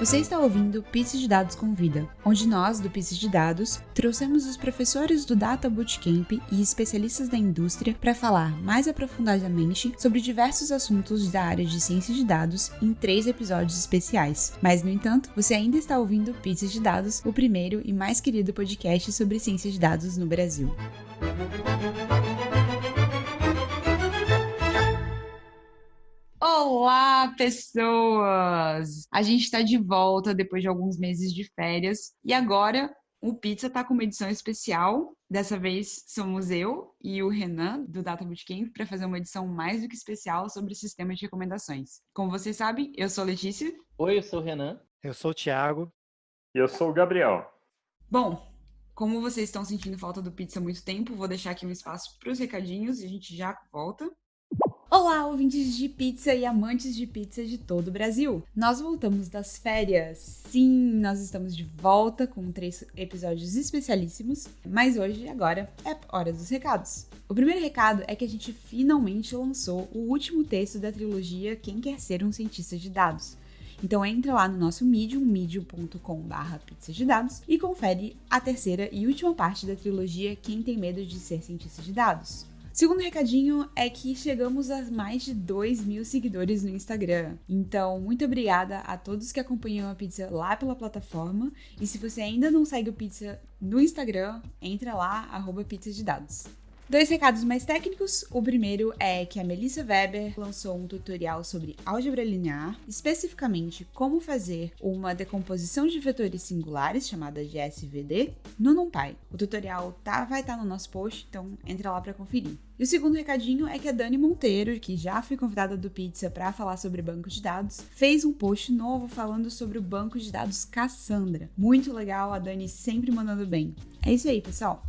Você está ouvindo Pizza de Dados Convida, onde nós, do Pizza de Dados, trouxemos os professores do Data Bootcamp e especialistas da indústria para falar mais aprofundadamente sobre diversos assuntos da área de ciência de dados em três episódios especiais. Mas, no entanto, você ainda está ouvindo Pizza de Dados, o primeiro e mais querido podcast sobre ciência de dados no Brasil. Olá, pessoas! A gente está de volta depois de alguns meses de férias e agora o Pizza está com uma edição especial. Dessa vez somos eu e o Renan, do Data Bootcamp, para fazer uma edição mais do que especial sobre sistema de recomendações. Como vocês sabem, eu sou a Letícia. Oi, eu sou o Renan. Eu sou o Thiago. E eu sou o Gabriel. Bom, como vocês estão sentindo falta do Pizza há muito tempo, vou deixar aqui um espaço para os recadinhos e a gente já volta. Olá, ouvintes de pizza e amantes de pizza de todo o Brasil! Nós voltamos das férias. Sim, nós estamos de volta com três episódios especialíssimos, mas hoje, agora, é hora dos recados. O primeiro recado é que a gente finalmente lançou o último texto da trilogia Quem Quer Ser um Cientista de Dados. Então entra lá no nosso Medium, medium.com.br pizza de dados e confere a terceira e última parte da trilogia Quem Tem Medo de Ser Cientista de Dados. Segundo recadinho é que chegamos a mais de 2 mil seguidores no Instagram. Então, muito obrigada a todos que acompanham a pizza lá pela plataforma. E se você ainda não segue o pizza no Instagram, entra lá, arroba pizza de dados. Dois recados mais técnicos. O primeiro é que a Melissa Weber lançou um tutorial sobre álgebra linear, especificamente como fazer uma decomposição de vetores singulares, chamada de SVD, no NumPy. O tutorial tá, vai estar tá no nosso post, então entra lá para conferir. E o segundo recadinho é que a Dani Monteiro, que já foi convidada do Pizza para falar sobre banco de dados, fez um post novo falando sobre o banco de dados Cassandra. Muito legal, a Dani sempre mandando bem. É isso aí, pessoal.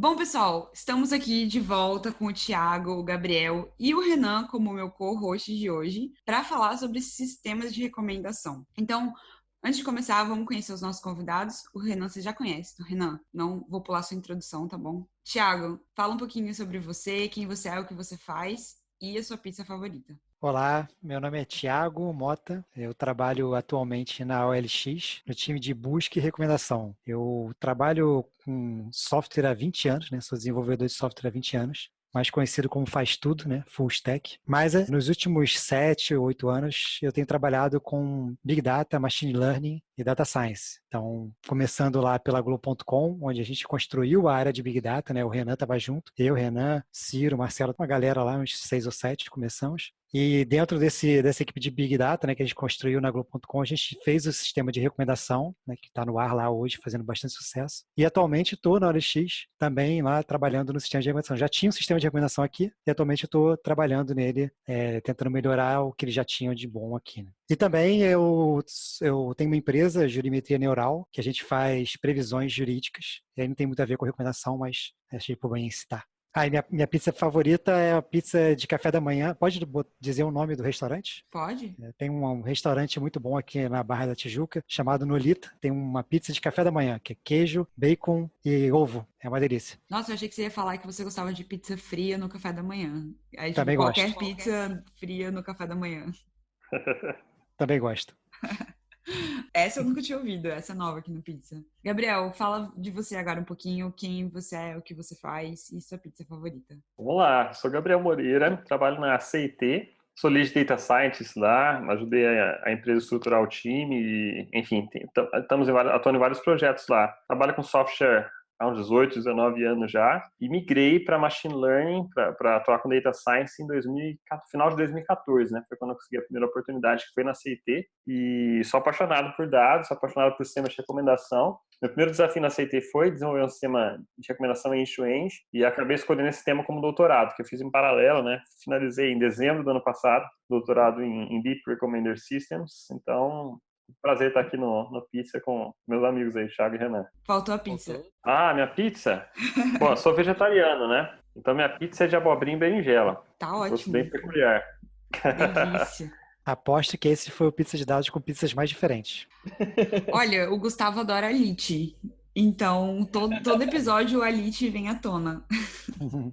Bom, pessoal, estamos aqui de volta com o Thiago, o Gabriel e o Renan como meu co-host de hoje para falar sobre sistemas de recomendação. Então, antes de começar, vamos conhecer os nossos convidados. O Renan você já conhece, então, Renan, não vou pular sua introdução, tá bom? Thiago, fala um pouquinho sobre você, quem você é, o que você faz e a sua pizza favorita. Olá, meu nome é Tiago Mota. Eu trabalho atualmente na OLX, no time de busca e recomendação. Eu trabalho com software há 20 anos, né? Sou desenvolvedor de software há 20 anos mais conhecido como faz tudo, né? Full stack. Mas eh, nos últimos sete oito anos eu tenho trabalhado com Big Data, Machine Learning e Data Science. Então, começando lá pela Globo.com, onde a gente construiu a área de Big Data, né? O Renan estava junto, eu, Renan, Ciro, Marcelo, uma galera lá, uns seis ou sete, começamos. E dentro desse, dessa equipe de Big Data, né, que a gente construiu na Globo.com, a gente fez o sistema de recomendação, né, que está no ar lá hoje, fazendo bastante sucesso. E atualmente estou na OLX também lá trabalhando no sistema de recomendação. Já tinha um sistema de recomendação aqui e atualmente estou trabalhando nele, é, tentando melhorar o que eles já tinham de bom aqui. Né? E também eu, eu tenho uma empresa, Jurimetria Neural, que a gente faz previsões jurídicas. E aí não tem muito a ver com recomendação, mas achei por bem citar. Ah, minha, minha pizza favorita é a pizza de café da manhã. Pode dizer o nome do restaurante? Pode. É, tem um, um, restaurante muito bom aqui na Barra da Tijuca, chamado Nolita. Tem uma pizza de café da manhã, que é queijo, bacon e ovo. É uma delícia. Nossa, eu achei que você ia falar que você gostava de pizza fria no café da manhã. Aí, tipo, Também qualquer gosto. pizza fria no café da manhã. Também gosto. Essa eu nunca tinha ouvido, essa nova aqui no Pizza. Gabriel, fala de você agora um pouquinho, quem você é, o que você faz e sua pizza favorita. Vamos lá, sou Gabriel Moreira, trabalho na CIT, sou lead data scientist lá, ajudei a, a empresa a estruturar o time e, enfim, estamos atuando em vários projetos lá. Trabalho com software há uns 18, 19 anos já, e migrei para Machine Learning, para atuar com Data Science em 2000, final de 2014, né? Foi quando eu consegui a primeira oportunidade, que foi na CIT, e sou apaixonado por dados, sou apaixonado por sistemas de recomendação. Meu primeiro desafio na CIT foi desenvolver um sistema de recomendação em end e acabei escolhendo esse tema como doutorado, que eu fiz em paralelo, né? Finalizei em dezembro do ano passado, doutorado em, em Deep Recommender Systems, então Prazer estar aqui no, no Pizza com meus amigos aí, Thiago e Renan. Faltou a pizza. Ah, minha pizza? Bom, eu sou vegetariano, né? Então minha pizza é de abobrinha e berinjela. Tá ótimo. Gosto bem peculiar. Delícia. Aposto que esse foi o pizza de dados com pizzas mais diferentes. Olha, o Gustavo adora Elite. Então, todo, todo episódio o Elite vem à tona.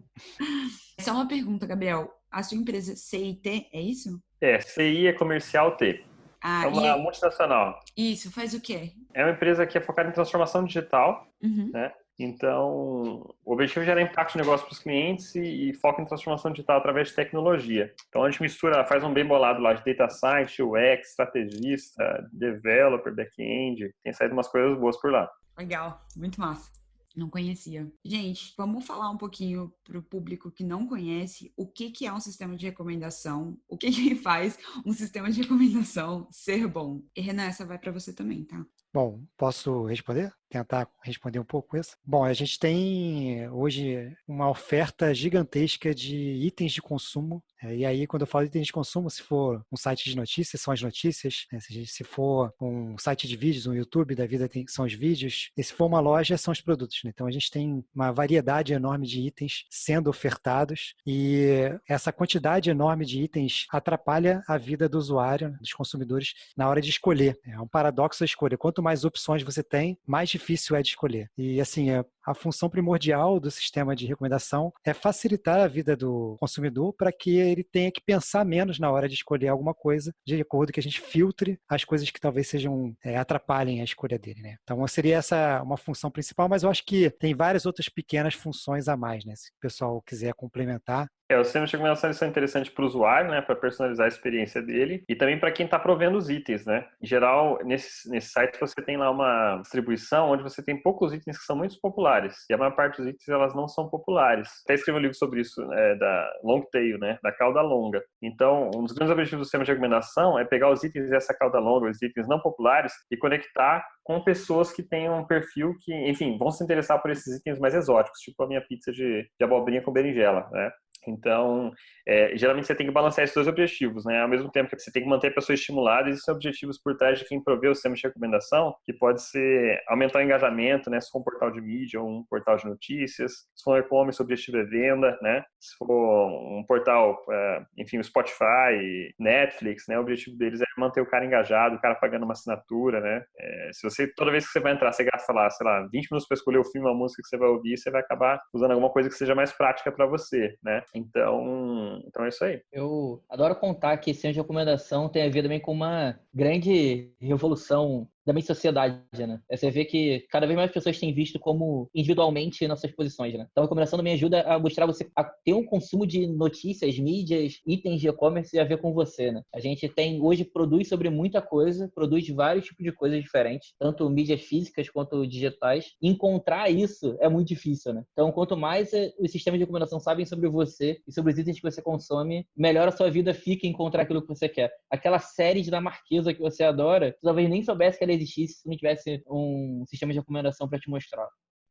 Só uma pergunta, Gabriel. A sua empresa CIT é isso? É, CI é comercial T. Ah, é uma e... multinacional. Isso, faz o quê? É uma empresa que é focada em transformação digital, uhum. né? Então, o objetivo é gerar impacto de negócio para os clientes e, e foca em transformação digital através de tecnologia. Então, a gente mistura, faz um bem bolado lá de data science, UX, estrategista, developer, back-end. Tem saído umas coisas boas por lá. Legal, muito massa. Não conhecia. Gente, vamos falar um pouquinho para o público que não conhece o que, que é um sistema de recomendação, o que, que faz um sistema de recomendação ser bom. E Renan, essa vai para você também, tá? Bom, posso responder? Tentar responder um pouco isso? Bom, a gente tem hoje uma oferta gigantesca de itens de consumo. É, e aí, quando eu falo itens de consumo, se for um site de notícias, são as notícias. Né? Se for um site de vídeos, um YouTube da vida, são os vídeos. E se for uma loja, são os produtos. Né? Então, a gente tem uma variedade enorme de itens sendo ofertados. E essa quantidade enorme de itens atrapalha a vida do usuário, dos consumidores, na hora de escolher. É um paradoxo a escolha. Quanto mais opções você tem, mais difícil é de escolher. E assim, é, a função primordial do sistema de recomendação é facilitar a vida do consumidor para que ele tenha que pensar menos na hora de escolher alguma coisa, de acordo que a gente filtre as coisas que talvez sejam é, atrapalhem a escolha dele, né? Então seria essa uma função principal, mas eu acho que tem várias outras pequenas funções a mais, né? Se o pessoal quiser complementar, é, os sistemas de recomendação são interessantes para o usuário, né, para personalizar a experiência dele e também para quem está provendo os itens, né. Em geral, nesse, nesse site você tem lá uma distribuição onde você tem poucos itens que são muito populares e a maior parte dos itens elas não são populares. Até escrevi um livro sobre isso, né, da long tail, né, da cauda longa. Então, um dos grandes objetivos do sistema de recomendação é pegar os itens dessa cauda longa, os itens não populares e conectar com pessoas que tenham um perfil que, enfim, vão se interessar por esses itens mais exóticos, tipo a minha pizza de, de abobrinha com berinjela, né? Então, é, geralmente você tem que balancear esses dois objetivos, né? Ao mesmo tempo que você tem que manter a pessoa estimulada, existem objetivos por trás de quem provê o sistema de recomendação, que pode ser aumentar o engajamento, né? Se for um portal de mídia ou um portal de notícias, se for um e-commerce, o objetivo é venda, né? Se for um portal, é, enfim, o Spotify, Netflix, né? O objetivo deles é manter o cara engajado, o cara pagando uma assinatura, né? É, se você, toda vez que você vai entrar, você gasta lá, sei lá, 20 minutos para escolher o filme, uma música que você vai ouvir, você vai acabar usando alguma coisa que seja mais prática para você, né? Então, então é isso aí. Eu adoro contar que esse ano de recomendação tem a ver também com uma grande revolução da minha sociedade, né? É, você vê que cada vez mais pessoas têm visto como individualmente nossas posições, né? Então, a recomendação me ajuda a mostrar você a ter um consumo de notícias, mídias, itens de e-commerce a ver com você, né? A gente tem hoje produz sobre muita coisa, produz vários tipos de coisas diferentes, tanto mídias físicas quanto digitais. Encontrar isso é muito difícil, né? Então, quanto mais eh, os sistemas de recomendação sabem sobre você e sobre os itens que você consome, melhor a sua vida fica em encontrar aquilo que você quer. Aquela série dinamarquesa que você adora, talvez nem soubesse que ela existisse se não tivesse um sistema de recomendação para te mostrar.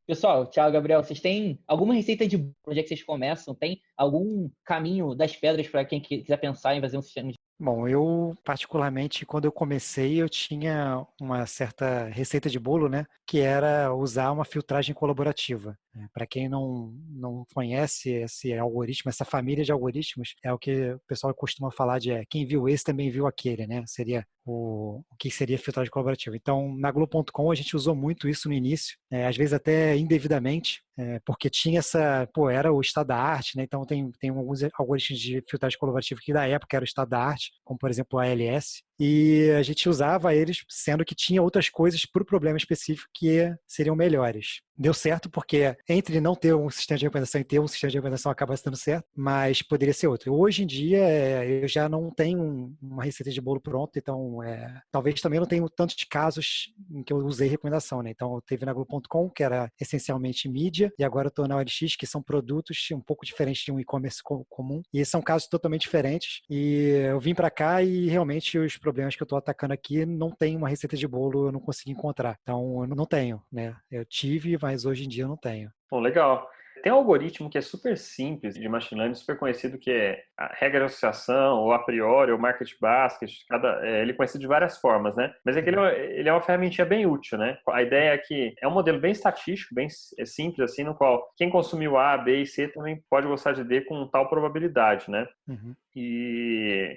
Pessoal, Thiago, Gabriel, vocês têm alguma receita de onde é que vocês começam? Tem algum caminho das pedras para quem quiser pensar em fazer um sistema de Bom, eu particularmente quando eu comecei eu tinha uma certa receita de bolo, né, que era usar uma filtragem colaborativa. É, Para quem não, não conhece esse algoritmo, essa família de algoritmos, é o que o pessoal costuma falar de é, quem viu esse também viu aquele, né? Seria o, o que seria filtragem colaborativa. Então, na Globo.com a gente usou muito isso no início, é, às vezes até indevidamente, é, porque tinha essa, pô, era o estado da arte, né? Então tem, tem alguns algoritmos de filtragem colaborativa que da época era o estado da arte, como por exemplo o ALS, e a gente usava eles, sendo que tinha outras coisas para o problema específico que seriam melhores. Deu certo porque entre não ter um sistema de recomendação e ter um sistema de recomendação acaba dando certo, mas poderia ser outro. Hoje em dia é, eu já não tenho uma receita de bolo pronta, então é, talvez também não tenho tantos casos em que eu usei recomendação, né? Então teve na Globo.com, que era essencialmente mídia, e agora eu estou na OLX, que são produtos um pouco diferentes de um e-commerce comum, e são casos totalmente diferentes. E eu vim para cá e realmente os problemas que eu estou atacando aqui não tem uma receita de bolo, eu não consegui encontrar. Então eu não tenho, né? Eu tive mas hoje em dia eu não tenho. Bom, legal. Tem um algoritmo que é super simples de machine learning, super conhecido, que é a regra de associação, ou a priori, ou market basket, cada, é, ele é conhecido de várias formas, né? Mas é que ele, é ele é uma ferramentinha bem útil, né? A ideia é que é um modelo bem estatístico, bem é simples, assim, no qual quem consumiu A, B e C também pode gostar de D com tal probabilidade, né? Uhum. E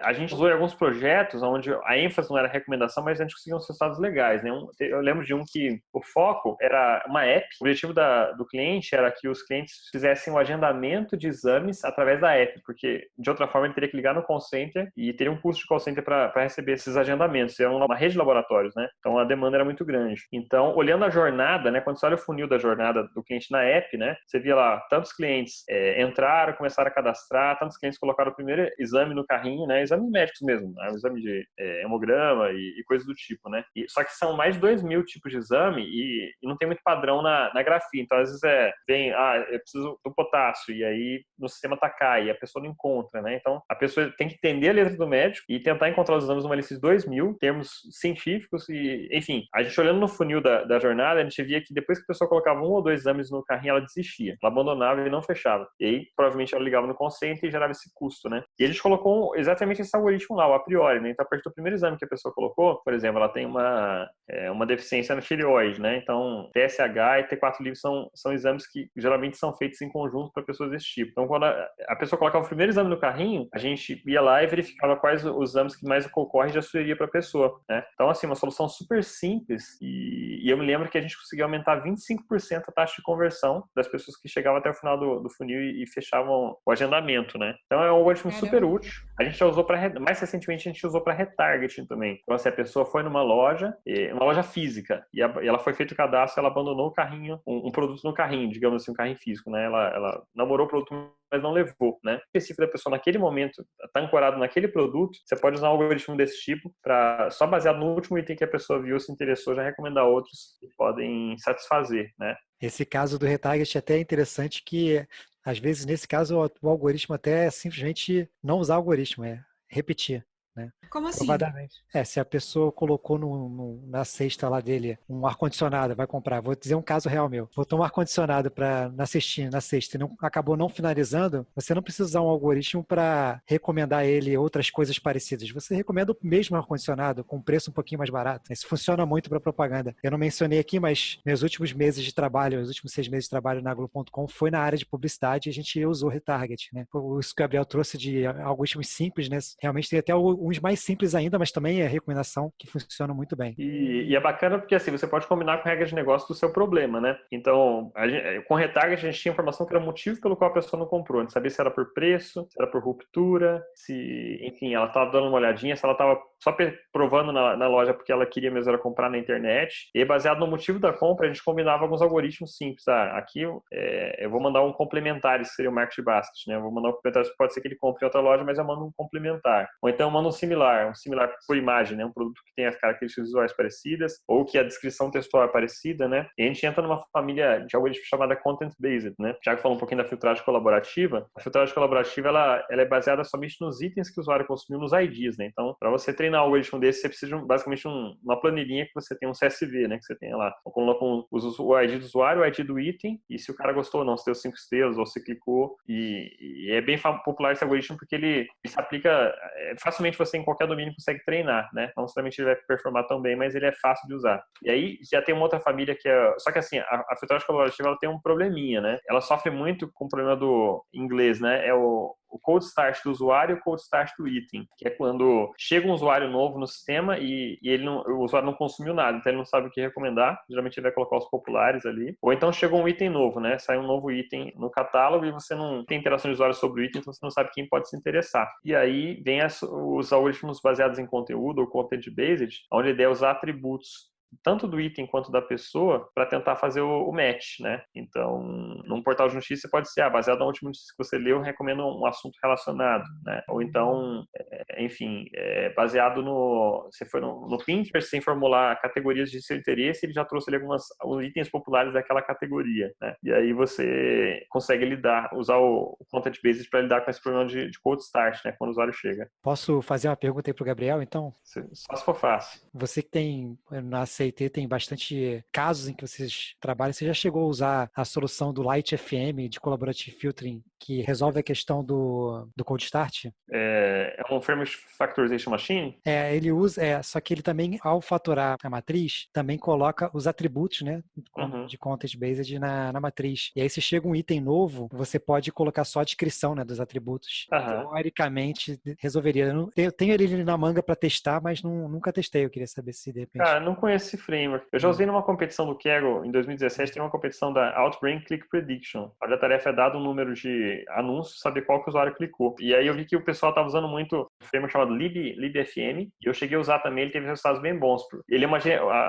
a gente usou em alguns projetos onde a ênfase não era recomendação, mas a gente conseguiu uns resultados legais, né? Eu lembro de um que o foco era uma app. O objetivo da, do cliente era que os clientes fizessem o agendamento de exames através da app, porque de outra forma ele teria que ligar no call center e teria um custo de call center para receber esses agendamentos. Era uma rede de laboratórios, né? Então a demanda era muito grande. Então, olhando a jornada, né? Quando você olha o funil da jornada do cliente na app, né? Você via lá tantos clientes é, entraram, começaram a cadastrar, tantos clientes colocaram primeiro exame no carrinho, né? Exames médicos mesmo, né? exame de é, hemograma e, e, coisas do tipo, né? E, só que são mais de 2 mil tipos de exame e, e, não tem muito padrão na, na grafia. Então, às vezes é, vem, ah, eu preciso do potássio, e aí no sistema tá cai, e a pessoa não encontra, né? Então, a pessoa tem que entender a letra do médico e tentar encontrar os exames numa lista de 2 mil, termos científicos e, enfim, a gente olhando no funil da, da jornada, a gente via que depois que a pessoa colocava um ou dois exames no carrinho, ela desistia. Ela abandonava e não fechava. E aí, provavelmente, ela ligava no consciente e gerava esse custo, né? E a gente colocou exatamente esse algoritmo lá, o a priori, né? Então, a partir do primeiro exame que a pessoa colocou, por exemplo, ela tem uma, é, uma deficiência na tireoide, né? Então, TSH e T4 livre são, são exames que geralmente são feitos em conjunto para pessoas desse tipo. Então, quando a, a, pessoa colocava o primeiro exame no carrinho, a gente ia lá e verificava quais os exames que mais ocorrem já sugeria para a pessoa, né? Então, assim, uma solução super simples e, e, eu me lembro que a gente conseguiu aumentar 25% a taxa de conversão das pessoas que chegavam até o final do, do funil e, e, fechavam o agendamento, né? Então, é um algoritmo super útil. A gente já usou para, mais recentemente, a gente usou para retargeting também. Então, assim, a pessoa foi numa loja, uma loja física, e, ela foi feito o cadastro, ela abandonou o carrinho, um, um, produto no carrinho, digamos assim, um carrinho físico, né? Ela, ela namorou o produto mas não levou, né? O específico da pessoa naquele momento está ancorado naquele produto, você pode usar um algoritmo desse tipo para só baseado no último item que a pessoa viu, se interessou, já recomendar outros que podem satisfazer, né? Esse caso do retarget é até interessante que às vezes nesse caso o algoritmo até é simplesmente não usar algoritmo, é repetir. Né? Como assim? É, se a pessoa colocou no, no, na cesta lá dele um ar-condicionado, vai comprar. Vou dizer um caso real meu. Botou um ar-condicionado na cestinha, na cesta e não, acabou não finalizando, você não precisa usar um algoritmo para recomendar ele outras coisas parecidas. Você recomenda o mesmo ar-condicionado com preço um pouquinho mais barato. Isso funciona muito para propaganda. Eu não mencionei aqui, mas meus últimos meses de trabalho, os últimos seis meses de trabalho na Globo.com foi na área de publicidade e a gente usou retarget. Né? Isso que o Gabriel trouxe de algoritmos simples, né? realmente tem até uns mais simples ainda, mas também é recomendação que funciona muito bem. E, e, é bacana porque assim, você pode combinar com regras de negócio do seu problema, né? Então, gente, com retarget a gente tinha informação que era o motivo pelo qual a pessoa não comprou. A gente sabia se era por preço, se era por ruptura, se, enfim, ela estava dando uma olhadinha, se ela estava só provando na, na, loja porque ela queria mesmo era comprar na internet. E baseado no motivo da compra, a gente combinava alguns algoritmos simples. Ah, aqui é, eu vou mandar um complementar, isso seria o market basket, né? Eu vou mandar um complementar, pode ser que ele compre em outra loja, mas eu mando um complementar. Ou então eu mando um similar, um similar por imagem, né? Um produto que tem as características visuais parecidas, ou que a descrição textual é parecida, né? E a gente entra numa família de algoritmos chamada Content Based, né? Já que falou um pouquinho da filtragem colaborativa, a filtragem colaborativa ela, ela é baseada somente nos itens que o usuário consumiu nos IDs, né? Então, para você treinar um algoritmo desse, você precisa basicamente um, uma planilhinha que você tem um CSV, né? Que você tem lá. Coloca um, o ID do usuário, o ID do item, e se o cara gostou ou não, se deu cinco estrelas ou se clicou. E, e é bem popular esse algoritmo porque ele, ele se aplica é, facilmente você em qualquer domínio consegue treinar, né? Não necessariamente ele vai performar tão bem, mas ele é fácil de usar. E aí já tem uma outra família que é. Só que assim, a, a filtragem colaborativa ela tem um probleminha, né? Ela sofre muito com o problema do inglês, né? É o, o cold start do usuário e o cold start do item, que é quando chega um usuário novo no sistema e, e ele não, o usuário não consumiu nada, então ele não sabe o que recomendar. Geralmente ele vai colocar os populares ali. Ou então chegou um item novo, né? Sai um novo item no catálogo e você não tem interação de usuário sobre o item, então você não sabe quem pode se interessar. E aí vem as, os algoritmos baseados em conteúdo ou content based, onde a ideia é usar atributos tanto do item quanto da pessoa para tentar fazer o, o, match, né? Então, num portal de notícia pode ser, ah, baseado na última notícia que você leu, recomendo um assunto relacionado, né? Ou então, é, enfim, é, baseado no, você foi no, no Pinterest, sem formular categorias de seu interesse, ele já trouxe ali algumas alguns itens populares daquela categoria, né? E aí você consegue lidar, usar o, o content based para lidar com esse problema de, de cold start, né? Quando o usuário chega. Posso fazer uma pergunta aí para o Gabriel, então? Só se for fácil. Você que tem na CIT tem bastante casos em que vocês trabalham. Você já chegou a usar a solução do Light FM de Collaborative Filtering que resolve a questão do, do cold start. É, é um Framework Factorization Machine? É, ele usa, é, só que ele também, ao faturar a matriz, também coloca os atributos, né, uhum. de content based na, na matriz. E aí se chega um item novo, você pode colocar só a descrição, né, dos atributos. Uhum. Teoricamente, resolveria. Eu tenho, tenho ele na manga para testar, mas não, nunca testei. Eu queria saber se de repente... Cara, não conheço esse framework. Eu já usei numa competição do Kaggle em 2017, tem uma competição da Outbrain Click Prediction. A tarefa é dado um número de anúncios, saber qual que o usuário clicou. E aí eu vi que o pessoal estava usando muito um framework chamado Lib, LibFM, e eu cheguei a usar também, ele teve resultados bem bons. Ele é uma,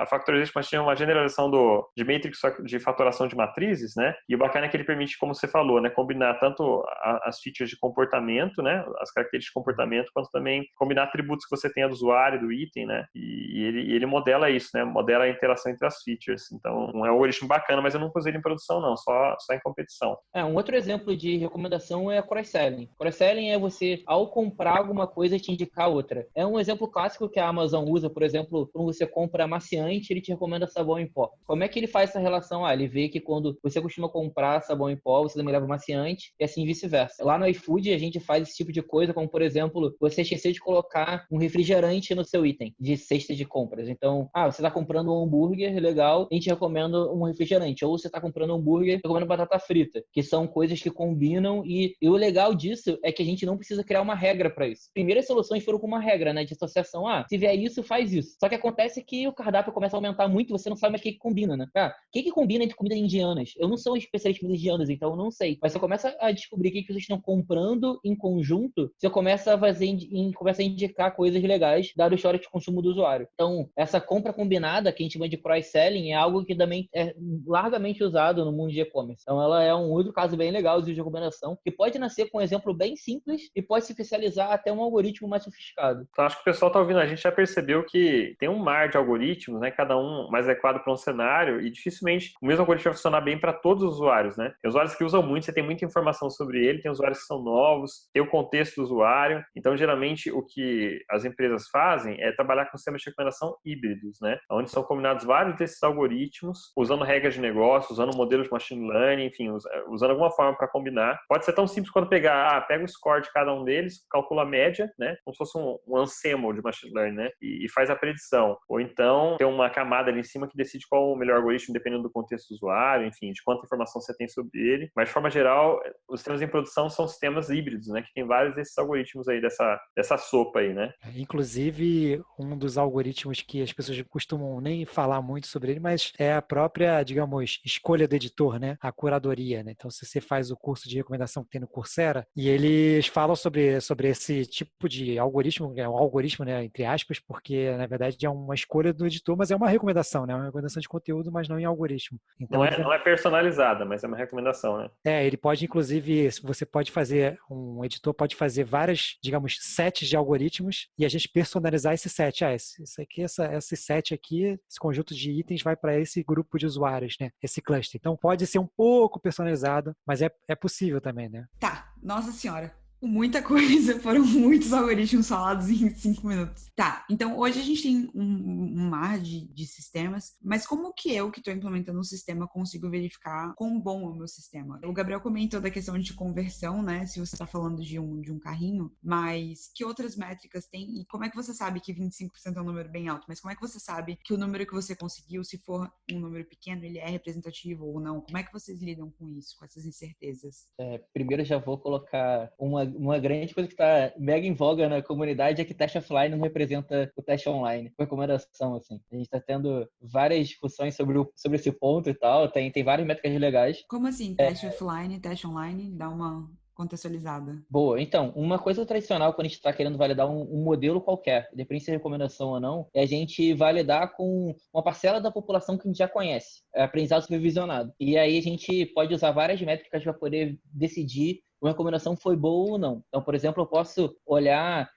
a Factorization é uma generalização do, de matrix de faturação de matrizes, né? E o bacana é que ele permite, como você falou, né, combinar tanto as features de comportamento, né, as características de comportamento, quanto também combinar atributos que você tenha do usuário, do item, né? E ele, ele modela isso, né? Modela a interação entre as features. Então, é um algoritmo bacana, mas eu nunca usei ele em produção, não, só, só em competição. É, um outro exemplo de recomendação é cross-selling. Cross-selling é você, ao comprar alguma coisa, te indicar outra. É um exemplo clássico que a Amazon usa, por exemplo, quando você compra amaciante, ele te recomenda sabão em pó. Como é que ele faz essa relação? Ah, ele vê que quando você costuma comprar sabão em pó, você também leva amaciante, e assim vice-versa. Lá no iFood, a gente faz esse tipo de coisa, como por exemplo, você esqueceu de colocar um refrigerante no seu item de cesta de compras. Então, ah, você está comprando um hambúrguer, legal, a gente recomenda um refrigerante. Ou você está comprando um hambúrguer, recomenda batata frita, que são coisas que combinam e, e, o legal disso é que a gente não precisa criar uma regra para isso. Primeiras soluções foram com uma regra, né, de associação. Ah, se vier isso, faz isso. Só que acontece que o cardápio começa a aumentar muito, você não sabe mais o que, que combina, né? Ah, o que, que combina entre comidas indianas? Eu não sou um especialista em comidas indianas, então eu não sei. Mas você começa a descobrir o que, que vocês estão comprando em conjunto, você começa a fazer, começa a indicar coisas legais, dado o histórico de consumo do usuário. Então, essa compra combinada, que a gente chama de cross-selling, é algo que também é largamente usado no mundo de e-commerce. Então, ela é um outro caso bem legal de recomendação, que pode nascer com um exemplo bem simples e pode se especializar até um algoritmo mais sofisticado. Então, acho que o pessoal está ouvindo, a gente já percebeu que tem um mar de algoritmos, né? Cada um mais adequado para um cenário e dificilmente o mesmo algoritmo vai funcionar bem para todos os usuários, né? Tem usuários que usam muito, você tem muita informação sobre ele, tem usuários que são novos, tem o contexto do usuário. Então, geralmente, o que as empresas fazem é trabalhar com sistemas de recomendação híbridos, né? Onde são combinados vários desses algoritmos, usando regras de negócio, usando modelos de machine learning, enfim, usando alguma forma para combinar. Pode ser tão simples quanto pegar, ah, pega o score de cada um deles, calcula a média, né? Como se fosse um, um ensemble de machine learning, né? E, e, faz a predição. Ou então tem uma camada ali em cima que decide qual o melhor algoritmo, dependendo do contexto do usuário, enfim, de quanta informação você tem sobre ele. Mas de forma geral, os sistemas em produção são sistemas híbridos, né? Que tem vários desses algoritmos aí dessa, dessa sopa aí, né? Inclusive, um dos algoritmos que as pessoas costumam nem falar muito sobre ele, mas é a própria, digamos, escolha do editor, né? A curadoria, né? Então, se você faz o curso de recomendação que tem no Coursera, e eles falam sobre, sobre esse tipo de algoritmo, é um algoritmo, né, entre aspas, porque na verdade é uma escolha do editor, mas é uma recomendação, né? Uma recomendação de conteúdo, mas não em algoritmo. Então, não, é, não é personalizada, mas é uma recomendação, né? É, ele pode, inclusive, você pode fazer, um editor pode fazer várias, digamos, sets de algoritmos e a gente personalizar esse set. Ah, esse, esse aqui, essa, esse set aqui, esse conjunto de itens vai para esse grupo de usuários, né? Esse cluster. Então pode ser um pouco personalizado, mas é, é possível também, né? Tá, nossa senhora muita coisa, foram muitos algoritmos falados em cinco minutos. Tá, então hoje a gente tem um, um mar de, de, sistemas, mas como que eu, que estou implementando um sistema, consigo verificar quão bom é o meu sistema? O Gabriel comentou da questão de conversão, né? Se você está falando de um, de um carrinho, mas que outras métricas tem? E como é que você sabe que 25% é um número bem alto? Mas como é que você sabe que o número que você conseguiu, se for um número pequeno, ele é representativo ou não? Como é que vocês lidam com isso, com essas incertezas? É, primeiro já vou colocar uma uma grande coisa que está mega em voga na comunidade é que teste offline não representa o teste online. Recomendação, assim. A gente está tendo várias discussões sobre, o, sobre esse ponto e tal. Tem, tem várias métricas legais. Como assim? Teste é... offline, teste online? Dá uma contextualizada. Boa, então, uma coisa tradicional quando a gente está querendo validar um, um, modelo qualquer, independente se é recomendação ou não, é a gente validar com uma parcela da população que a gente já conhece, é aprendizado supervisionado. E aí a gente pode usar várias métricas para poder decidir uma recomendação foi boa ou não. Então, por exemplo, eu posso olhar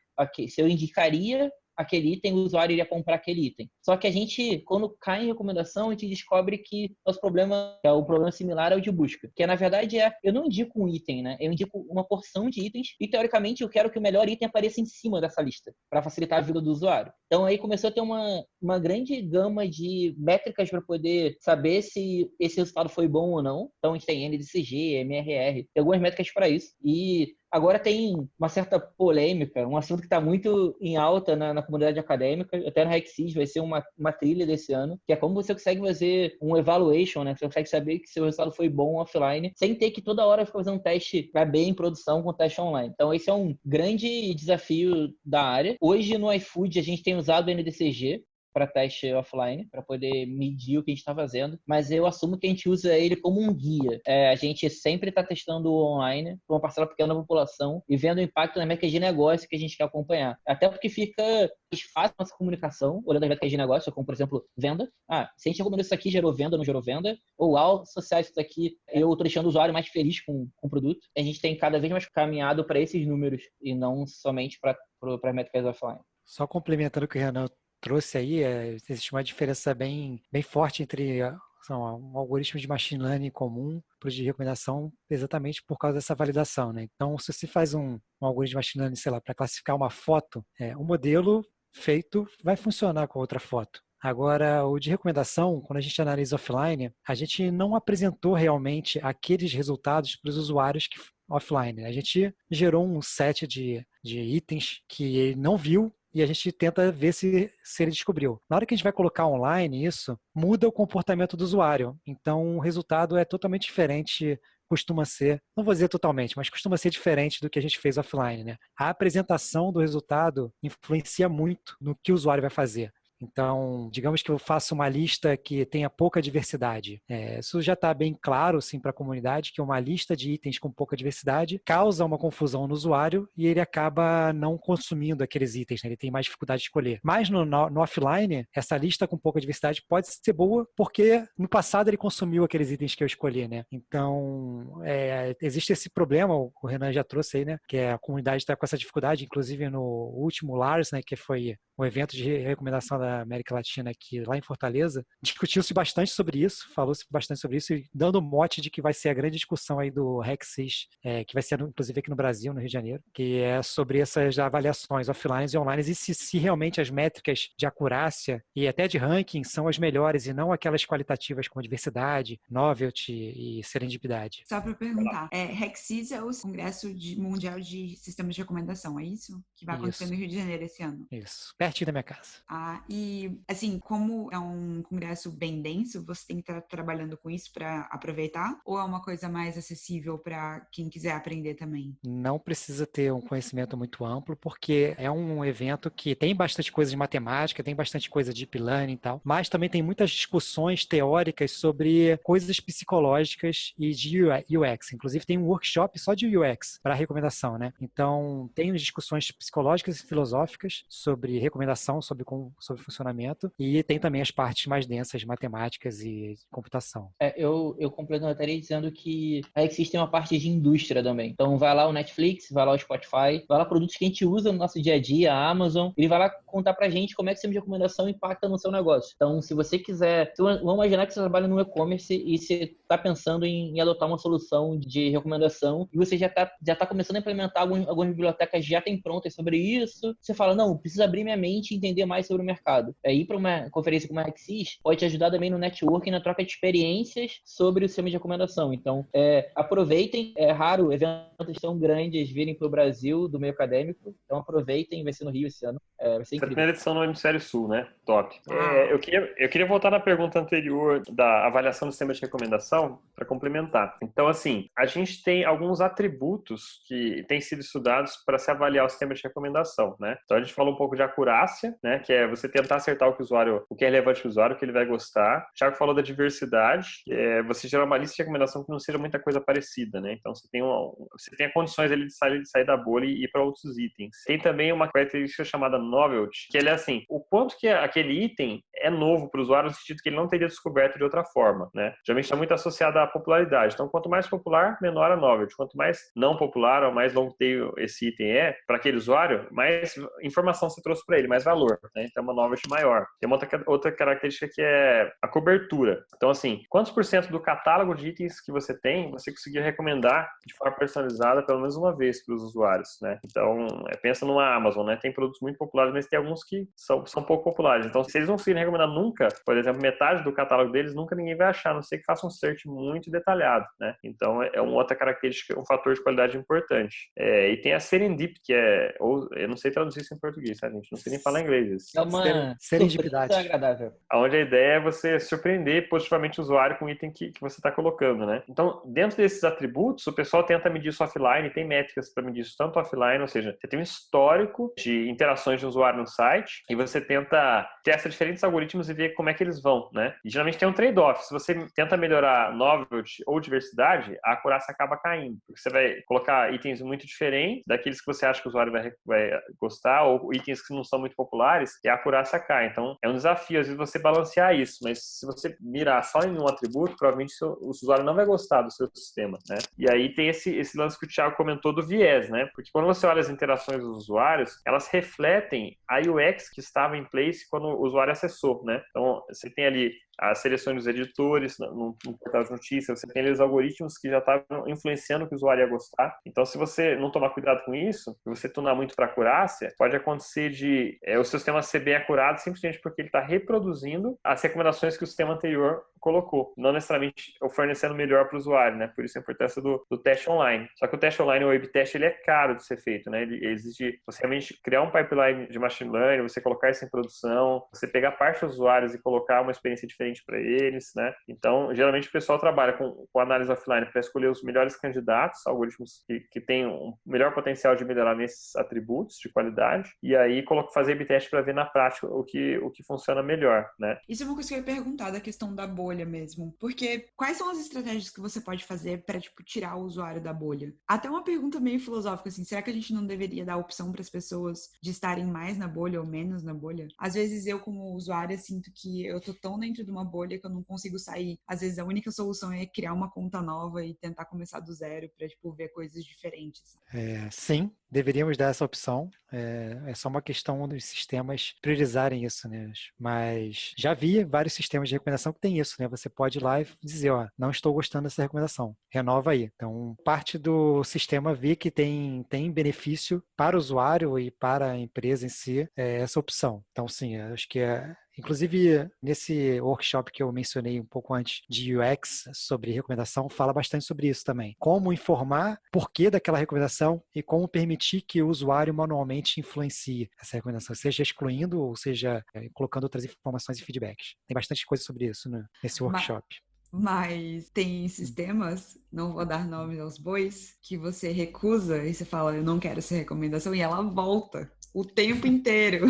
se eu indicaria aquele item, o usuário iria comprar aquele item. Só que a gente, quando cai em recomendação, a gente descobre que nosso problema, é o problema similar ao de busca. Que na verdade é, eu não indico um item, né? Eu indico uma porção de itens e teoricamente eu quero que o melhor item apareça em cima dessa lista, para facilitar a vida do usuário. Então aí começou a ter uma, uma grande gama de métricas para poder saber se esse resultado foi bom ou não. Então a gente tem NDCG, MRR, tem algumas métricas para isso. E Agora tem uma certa polêmica, um assunto que está muito em alta na, na, comunidade acadêmica, até no Rexis vai ser uma, uma trilha desse ano, que é como você consegue fazer um evaluation, né? Você consegue saber que seu resultado foi bom offline, sem ter que toda hora ficar fazendo um teste para bem em produção com teste online. Então esse é um grande desafio da área. Hoje no iFood a gente tem usado o NDCG, para teste offline, para poder medir o que a gente está fazendo, mas eu assumo que a gente usa ele como um guia. É, a gente sempre está testando online para uma parcela pequena da população e vendo o impacto na métrica de negócio que a gente quer acompanhar. Até porque fica mais fácil nossa comunicação, olhando as métricas de negócio, como por exemplo, venda. Ah, se a gente recomendou isso aqui, gerou venda não gerou venda, ou ao associar isso aqui, eu estou deixando o usuário mais feliz com, com o produto. A gente tem cada vez mais caminhado para esses números e não somente para métricas offline. Só complementando o que o Renan trouxe aí, é, existe uma diferença bem, bem forte entre são, um algoritmo de machine learning comum para o de recomendação exatamente por causa dessa validação. Né? Então, se você faz um, um algoritmo de machine learning, sei lá, para classificar uma foto, é, um modelo feito vai funcionar com outra foto. Agora, o de recomendação, quando a gente analisa offline, a gente não apresentou realmente aqueles resultados para os usuários que offline. A gente gerou um set de, de itens que ele não viu e a gente tenta ver se, se ele descobriu. Na hora que a gente vai colocar online isso, muda o comportamento do usuário. Então, o resultado é totalmente diferente costuma ser, não vou dizer totalmente, mas costuma ser diferente do que a gente fez offline. Né? A apresentação do resultado influencia muito no que o usuário vai fazer. Então, digamos que eu faço uma lista que tenha pouca diversidade. É, isso já está bem claro assim, para a comunidade que uma lista de itens com pouca diversidade causa uma confusão no usuário e ele acaba não consumindo aqueles itens, né? ele tem mais dificuldade de escolher. Mas no, no, no, offline, essa lista com pouca diversidade pode ser boa porque no passado ele consumiu aqueles itens que eu escolhi. Né? Então, é, existe esse problema, o Renan já trouxe aí, né? que a comunidade está com essa dificuldade, inclusive no último Lars, né? que foi um evento de recomendação da América Latina aqui lá em Fortaleza, discutiu-se bastante sobre isso, falou-se bastante sobre isso, e dando mote de que vai ser a grande discussão aí do REC6, é, que vai ser inclusive aqui no Brasil, no Rio de Janeiro, que é sobre essas avaliações offline e online e se, se realmente as métricas de acurácia e até de ranking são as melhores e não aquelas qualitativas como diversidade, novelty e serendipidade. Só para perguntar, é, REC6 é o Congresso de, Mundial de Sistemas de Recomendação, é isso? Que vai acontecer isso. no Rio de Janeiro esse ano. Isso pertinho da minha casa. Ah, e assim, como é um congresso bem denso, você tem que estar trabalhando com isso para aproveitar? Ou é uma coisa mais acessível para quem quiser aprender também? Não precisa ter um conhecimento muito amplo, porque é um evento que tem bastante coisa de matemática, tem bastante coisa de deep learning e tal, mas também tem muitas discussões teóricas sobre coisas psicológicas e de UX. Inclusive tem um workshop só de UX para recomendação, né? Então tem discussões psicológicas e filosóficas sobre recomendação, sobre, sobre funcionamento, e tem também as partes mais densas de matemáticas e computação. É, eu, eu complementaria dizendo que a tem uma parte de indústria também. Então vai lá o Netflix, vai lá o Spotify, vai lá produtos que a gente usa no nosso dia a dia, a Amazon, ele vai lá contar pra gente como é que o sistema de recomendação impacta no seu negócio. Então, se você quiser, vamos imaginar que você trabalha no e-commerce e você está pensando em, em, adotar uma solução de recomendação e você já está já tá começando a implementar algumas, algumas bibliotecas já tem prontas sobre isso, você fala, não, preciso abrir minha mente e entender mais sobre o mercado. É, ir para uma conferência como a Axis pode te ajudar também no networking, na troca de experiências sobre o sistema de recomendação. Então, é, aproveitem, é raro eventos tão grandes virem para o Brasil do meio acadêmico, então aproveitem, vai ser no Rio esse ano. É, vai ser incrível. primeira edição no Hemisfério Sul, né? Top. É, eu, queria, eu queria voltar na pergunta anterior da avaliação do sistema de recomendação para complementar. Então, assim, a gente tem alguns atributos que têm sido estudados para se avaliar o sistema de recomendação, né? Então, a gente falou um pouco de acurácia, né? Que é você tentar acertar o que o usuário, o que é relevante para o usuário, o que ele vai gostar. O Thiago falou da diversidade, é você gerar uma lista de recomendação que não seja muita coisa parecida, né? Então, você tem, uma, você tem condições ali de sair, de sair da bolha e ir para outros itens. Tem também uma característica chamada novelty, que ele é assim, o quanto que aquele item é novo para o usuário no sentido que ele não teria descoberto de outra forma, né? Geralmente está muito associado à popularidade. Então, quanto mais popular, menor a novelty. Quanto mais não popular ou mais long tail esse item é para aquele usuário, mais informação você trouxe para ele, mais valor, né? Então, é uma novelty maior. Tem uma outra, outra característica que é a cobertura. Então, assim, quantos por cento do catálogo de itens que você tem, você conseguir recomendar de forma personalizada pelo menos uma vez para os usuários, né? Então, é, pensa numa Amazon, né? Tem produtos muito populares, mas tem alguns que são, são pouco populares. Então, se eles não conseguirem recomendar nunca, por exemplo, metade do catálogo deles, nunca ninguém vai achar, a não ser que faça um search muito detalhado, né? Então, é, é uma outra característica, um fator de qualidade importante. É, e tem a serendip, que é, ou, eu não sei traduzir isso em português, tá, gente? Não sei nem falar inglês. Isso. É uma serendipidade. agradável. Onde a ideia é você surpreender positivamente o usuário com o item que, que você está colocando, né? Então, dentro desses atributos, o pessoal tenta medir isso offline, tem métricas para medir isso tanto offline, ou seja, você tem um histórico de interações de usuário no site e você tenta testa diferentes algoritmos e ver como é que eles vão, né? E geralmente tem um trade-off. Se você tenta melhorar novelty ou diversidade, a acurácia acaba caindo. Porque você vai colocar itens muito diferentes daqueles que você acha que o usuário vai, vai gostar ou itens que não são muito populares e a acurácia cai. Então, é um desafio, às vezes, você balancear isso. Mas se você mirar só em um atributo, provavelmente o usuário não vai gostar do seu sistema, né? E aí tem esse, esse lance que o Thiago comentou do viés, né? Porque quando você olha as interações dos usuários, elas refletem a UX que estava em place quando o usuário acessou, né? Então, você tem ali as seleções dos editores no, no portal de notícias, você tem os algoritmos que já estavam influenciando o que o usuário ia gostar. Então, se você não tomar cuidado com isso, e você tunar muito para acurácia, pode acontecer de é, o seu sistema ser bem acurado simplesmente porque ele está reproduzindo as recomendações que o sistema anterior colocou, não necessariamente oferecendo melhor para o usuário, né? Por isso a importância do, do, teste online. Só que o teste online, o web teste, ele é caro de ser feito, né? Ele exige você realmente criar um pipeline de machine learning, você colocar isso em produção, você pegar parte dos usuários e colocar uma experiência diferente para eles, né? Então, geralmente o pessoal trabalha com, com análise offline para escolher os melhores candidatos, algoritmos que, que têm um melhor potencial de melhorar nesses atributos de qualidade, e aí fazer a teste para ver na prática o que, o que funciona melhor, né? Isso é uma coisa que eu ia perguntar da questão da bolha mesmo, porque quais são as estratégias que você pode fazer para tipo tirar o usuário da bolha? Até uma pergunta meio filosófica assim, será que a gente não deveria dar opção para as pessoas de estarem mais na bolha ou menos na bolha? Às vezes eu como usuária sinto que eu tô tão dentro de uma bolha que eu não consigo sair. Às vezes a única solução é criar uma conta nova e tentar começar do zero para tipo ver coisas diferentes. É, sim, deveríamos dar essa opção. É, é, só uma questão dos sistemas priorizarem isso, né? Mas já vi vários sistemas de recomendação que tem isso, né? Você pode ir lá e dizer, ó, não estou gostando dessa recomendação, renova aí. Então, parte do sistema vê que tem, tem benefício para o usuário e para a empresa em si é essa opção. Então, sim, acho que é, Inclusive, nesse workshop que eu mencionei um pouco antes de UX sobre recomendação, fala bastante sobre isso também. Como informar porquê daquela recomendação e como permitir que o usuário manualmente influencie essa recomendação, seja excluindo ou seja é, colocando outras informações e feedbacks. Tem bastante coisa sobre isso né, nesse workshop. Mas tem sistemas, não vou dar nomes aos bois, que você recusa e você fala, eu não quero essa recomendação, e ela volta o tempo inteiro.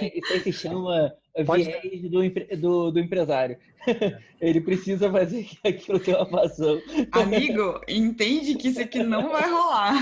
É, isso aí se chama viés do, do, do, empresário. Ele precisa fazer aquilo ter uma vazão. Amigo, entende que isso aqui não vai rolar.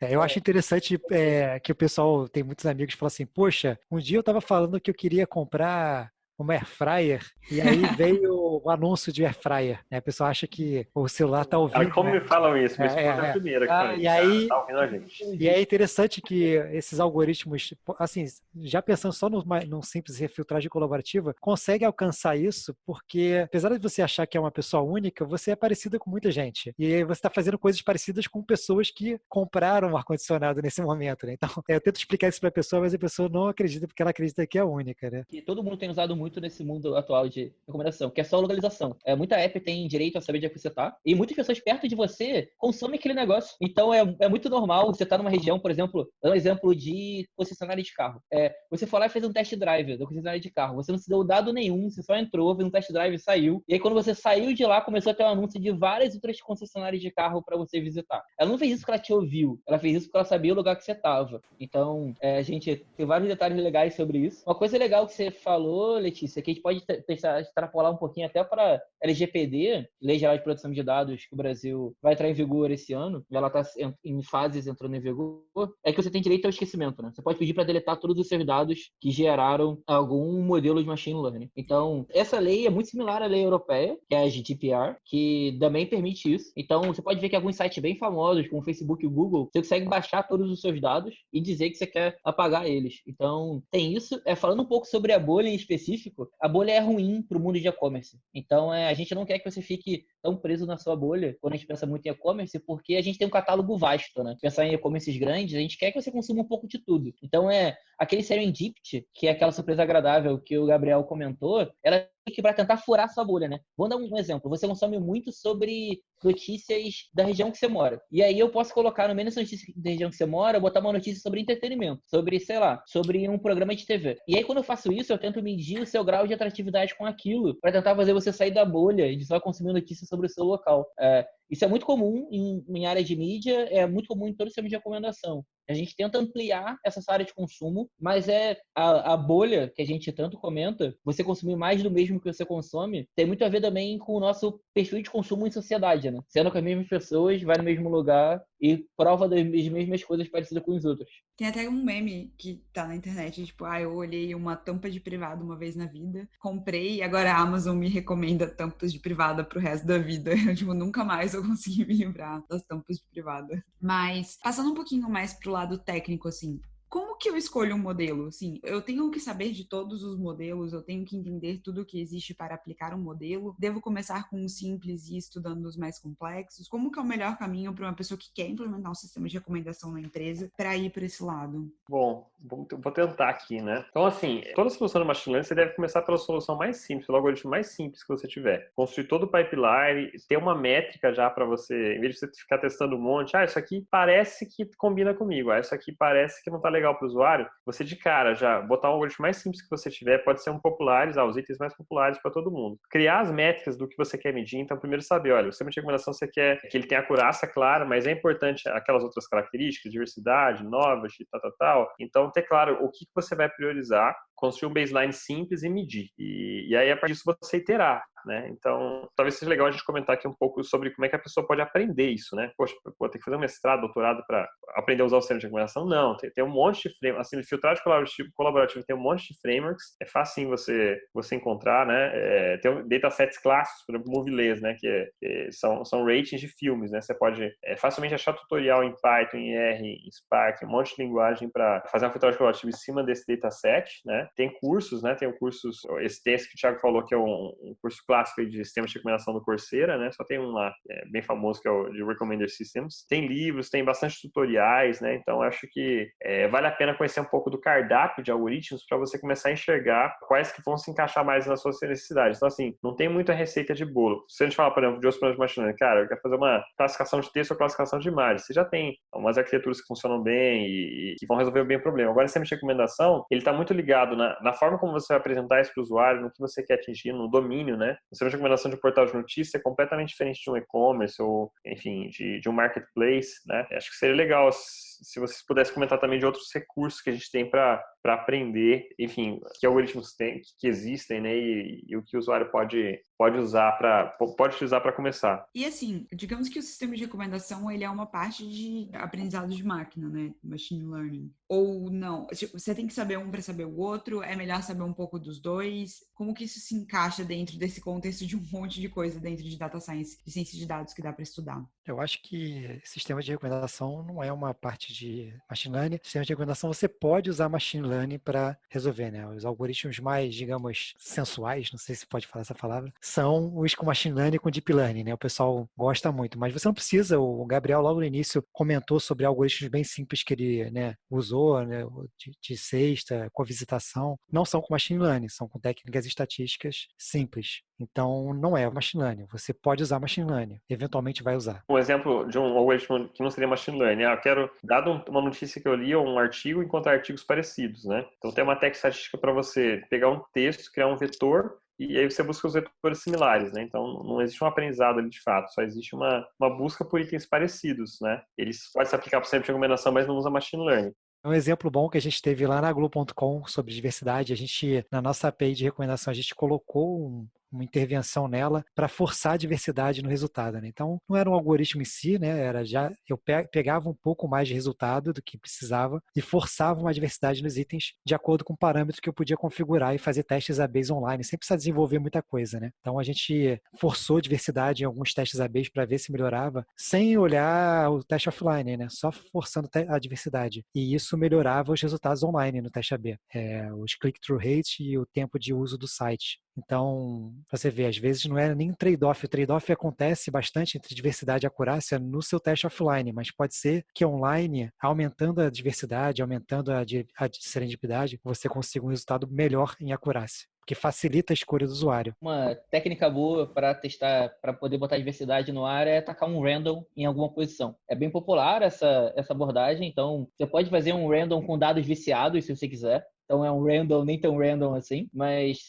É, eu acho interessante é, que o pessoal tem muitos amigos que falam assim: Poxa, um dia eu estava falando que eu queria comprar uma air fryer e aí veio o anúncio de air fryer. Né? A pessoa acha que o celular está ouvindo. Ah, como né? me falam isso? é, é, é a primeira que ah, e aí, tá ouvindo a gente. E é interessante que esses algoritmos, assim, já pensando só no, num simples refiltragem colaborativa, consegue alcançar isso porque, apesar de você achar que é uma pessoa única, você é parecida com muita gente. E você está fazendo coisas parecidas com pessoas que compraram um ar-condicionado nesse momento. Né? Então, eu tento explicar isso para a pessoa, mas a pessoa não acredita porque ela acredita que é única. Né? E todo mundo tem usado muito nesse mundo atual de recomendação, que é só localização. É, muita app tem direito a saber de onde você tá, e muitas pessoas perto de você consomem aquele negócio. Então é, é muito normal você estar tá numa região, por exemplo, um exemplo de concessionária de carro. É, você foi lá e fez um test drive da concessionária de carro. Você não se deu dado nenhum, você só entrou, fez um test drive e saiu. E aí quando você saiu de lá, começou a ter um anúncio de várias outras concessionárias de carro para você visitar. Ela não fez isso porque ela te ouviu, ela fez isso porque ela sabia o lugar que você tava. Então, é, a gente tem vários detalhes legais sobre isso. Uma coisa legal que você falou, Letícia, que a gente pode extrapolar um pouquinho até para LGPD, Lei Geral de Proteção de Dados, que o Brasil vai entrar em vigor esse ano, ela está em fases entrando em vigor, é que você tem direito ao esquecimento, né? Você pode pedir para deletar todos os seus dados que geraram algum modelo de machine learning. Então, essa lei é muito similar à lei europeia, que é a GDPR, que também permite isso. Então, você pode ver que alguns sites bem famosos, como Facebook e Google, você consegue baixar todos os seus dados e dizer que você quer apagar eles. Então, tem isso. É, falando um pouco sobre a bolha em específico, a bolha é ruim para o mundo de e-commerce. Então, é, a gente não quer que você fique tão preso na sua bolha quando a gente pensa muito em e-commerce, porque a gente tem um catálogo vasto, né? Pensar em e-commerces grandes, a gente quer que você consuma um pouco de tudo. Então, é aquele serendipity, que é aquela surpresa agradável que o Gabriel comentou, ela que para tentar furar sua bolha, né? Vou dar um exemplo. Você consome muito sobre notícias da região que você mora. E aí eu posso colocar no meio dessa notícia da região que você mora, botar uma notícia sobre entretenimento, sobre, sei lá, sobre um programa de TV. E aí quando eu faço isso, eu tento medir o seu grau de atratividade com aquilo, para tentar fazer você sair da bolha de só consumir notícias sobre o seu local. É, isso é muito comum em, em área de mídia, é muito comum em todo o sistema de recomendação. A gente tenta ampliar essa área de consumo, mas é a, a, bolha que a gente tanto comenta, você consumir mais do mesmo que você consome, tem muito a ver também com o nosso perfil de consumo em sociedade, né? Sendo com as mesmas pessoas, vai no mesmo lugar e prova das mesmas coisas parecidas com os outros. Tem até um meme que tá na internet, tipo, ah, eu olhei uma tampa de privado uma vez na vida, comprei e agora a Amazon me recomenda tampas de privada pro resto da vida. Eu, tipo, nunca mais eu consegui me livrar das tampas de privada. Mas, passando um pouquinho mais pro lado técnico, assim, como que eu escolho um modelo? Assim, eu tenho que saber de todos os modelos, eu tenho que entender tudo o que existe para aplicar um modelo. Devo começar com um simples e estudando os mais complexos? Como que é o melhor caminho para uma pessoa que quer implementar um sistema de recomendação na empresa para ir para esse lado? Bom, vou tentar aqui, né? Então, assim, toda solução de machine learning, você deve começar pela solução mais simples, pelo algoritmo mais simples que você tiver. Construir todo o pipeline, ter uma métrica já para você, em vez de você ficar testando um monte, ah, isso aqui parece que combina comigo, ah, isso aqui parece que não tá legal legal para o usuário, você de cara já botar o algoritmo mais simples que você tiver, pode ser um populares, ah, os itens mais populares para todo mundo. Criar as métricas do que você quer medir, então primeiro saber, olha, o sistema de recomendação você quer que ele tenha acurácia, claro, mas é importante aquelas outras características, diversidade, novelty, tal, tal, tal. Então ter claro o que você vai priorizar, construir um baseline simples e medir. E, e aí, a partir disso, você iterar. Né? Então, talvez seja legal a gente comentar aqui um pouco sobre como é que a pessoa pode aprender isso, né? Poxa, vou ter que fazer um mestrado, doutorado para aprender a usar o sistema de recomendação? Não, tem, tem um monte de frameworks, assim, filtragem colaborativo, colaborativo tem um monte de frameworks, é fácil você, você encontrar, né? É, tem um datasets clássicos, por exemplo, Movilês, né? Que, é, que, são, são ratings de filmes, né? Você pode é, facilmente achar tutorial em Python, em R, em Spark, um monte de linguagem para fazer uma filtragem colaborativa em cima desse dataset, né? Tem cursos, né? Tem cursos, esse texto que o Thiago falou que é um, um curso clássico de sistemas de recomendação do Coursera, né? Só tem um lá, é, bem famoso, que é o de Recommender Systems. Tem livros, tem bastante tutoriais, né? Então, acho que é, vale a pena conhecer um pouco do cardápio de algoritmos para você começar a enxergar quais que vão se encaixar mais nas suas necessidades. Então, assim, não tem muita receita de bolo. Se a gente falar, por exemplo, de outros de machine learning, cara, eu quero fazer uma classificação de texto ou classificação de imagens. Você já tem umas arquiteturas que funcionam bem e, e que vão resolver bem o problema. Agora, sistema de recomendação, ele está muito ligado na, na forma como você vai apresentar isso para o usuário, no que você quer atingir, no domínio, né? Sistema de recomendação de portal de notícia é completamente diferente de um e-commerce ou, enfim, de, de um marketplace, né? Acho que seria legal se vocês pudessem comentar também de outros recursos que a gente tem para aprender, enfim, que algoritmos tem, que existem, né, e, e o que o usuário pode, pode usar para pode utilizar para começar. E assim, digamos que o sistema de recomendação ele é uma parte de aprendizado de máquina, né, machine learning. Ou não? Tipo, você tem que saber um para saber o outro. É melhor saber um pouco dos dois. Como que isso se encaixa dentro desse contexto de um monte de coisa dentro de data science, de ciência de dados que dá para estudar? Eu acho que sistema de recomendação não é uma parte de machine learning. Sistema de recomendação você pode usar machine learning para resolver, né? Os algoritmos mais, digamos, sensuais, não sei se pode falar essa palavra, são os com machine learning e com deep learning, né? O pessoal gosta muito, mas você não precisa. O Gabriel logo no início comentou sobre algoritmos bem simples que ele, né, usou, né, de, de sexta, com visitação, não são com machine learning, são com técnicas estatísticas simples. Então, não é machine learning. Você pode usar machine learning, eventualmente vai usar. Um exemplo de um algoritmo que não seria machine learning, ah, eu quero, dado uma notícia que eu li ou um artigo, encontrar artigos parecidos, né? Então, tem uma técnica estatística para você pegar um texto, criar um vetor e aí você busca os vetores similares, né? Então não existe um aprendizado ali de fato, só existe uma, uma busca por itens parecidos, né? Eles podem se aplicar para sempre de recomendação, mas não usa machine learning. Um exemplo bom que a gente teve lá na Globo.com sobre diversidade, a gente, na nossa API de recomendação, a gente colocou um, uma intervenção nela para forçar a diversidade no resultado. Né? Então, não era um algoritmo em si, né? Era já eu pegava um pouco mais de resultado do que precisava e forçava uma diversidade nos itens de acordo com parâmetros que eu podia configurar e fazer testes ABs online, sem precisar desenvolver muita coisa, né? Então a gente forçou diversidade em alguns testes ABs para ver se melhorava, sem olhar o teste offline, né? Só forçando a diversidade. E isso melhorava os resultados online no teste AB, é, os click-through rate e o tempo de uso do site. Então, você vê, às vezes não é nem trade-off. O trade-off acontece bastante entre diversidade e acurácia no seu teste offline, mas pode ser que online, aumentando a diversidade, aumentando a, a serendipidade, você consiga um resultado melhor em acurácia que facilita a escolha do usuário. Uma técnica boa para testar, para poder botar diversidade no ar é tacar um random em alguma posição. É bem popular essa, essa abordagem, então você pode fazer um random com dados viciados se você quiser. Então é um random, nem tão random assim, mas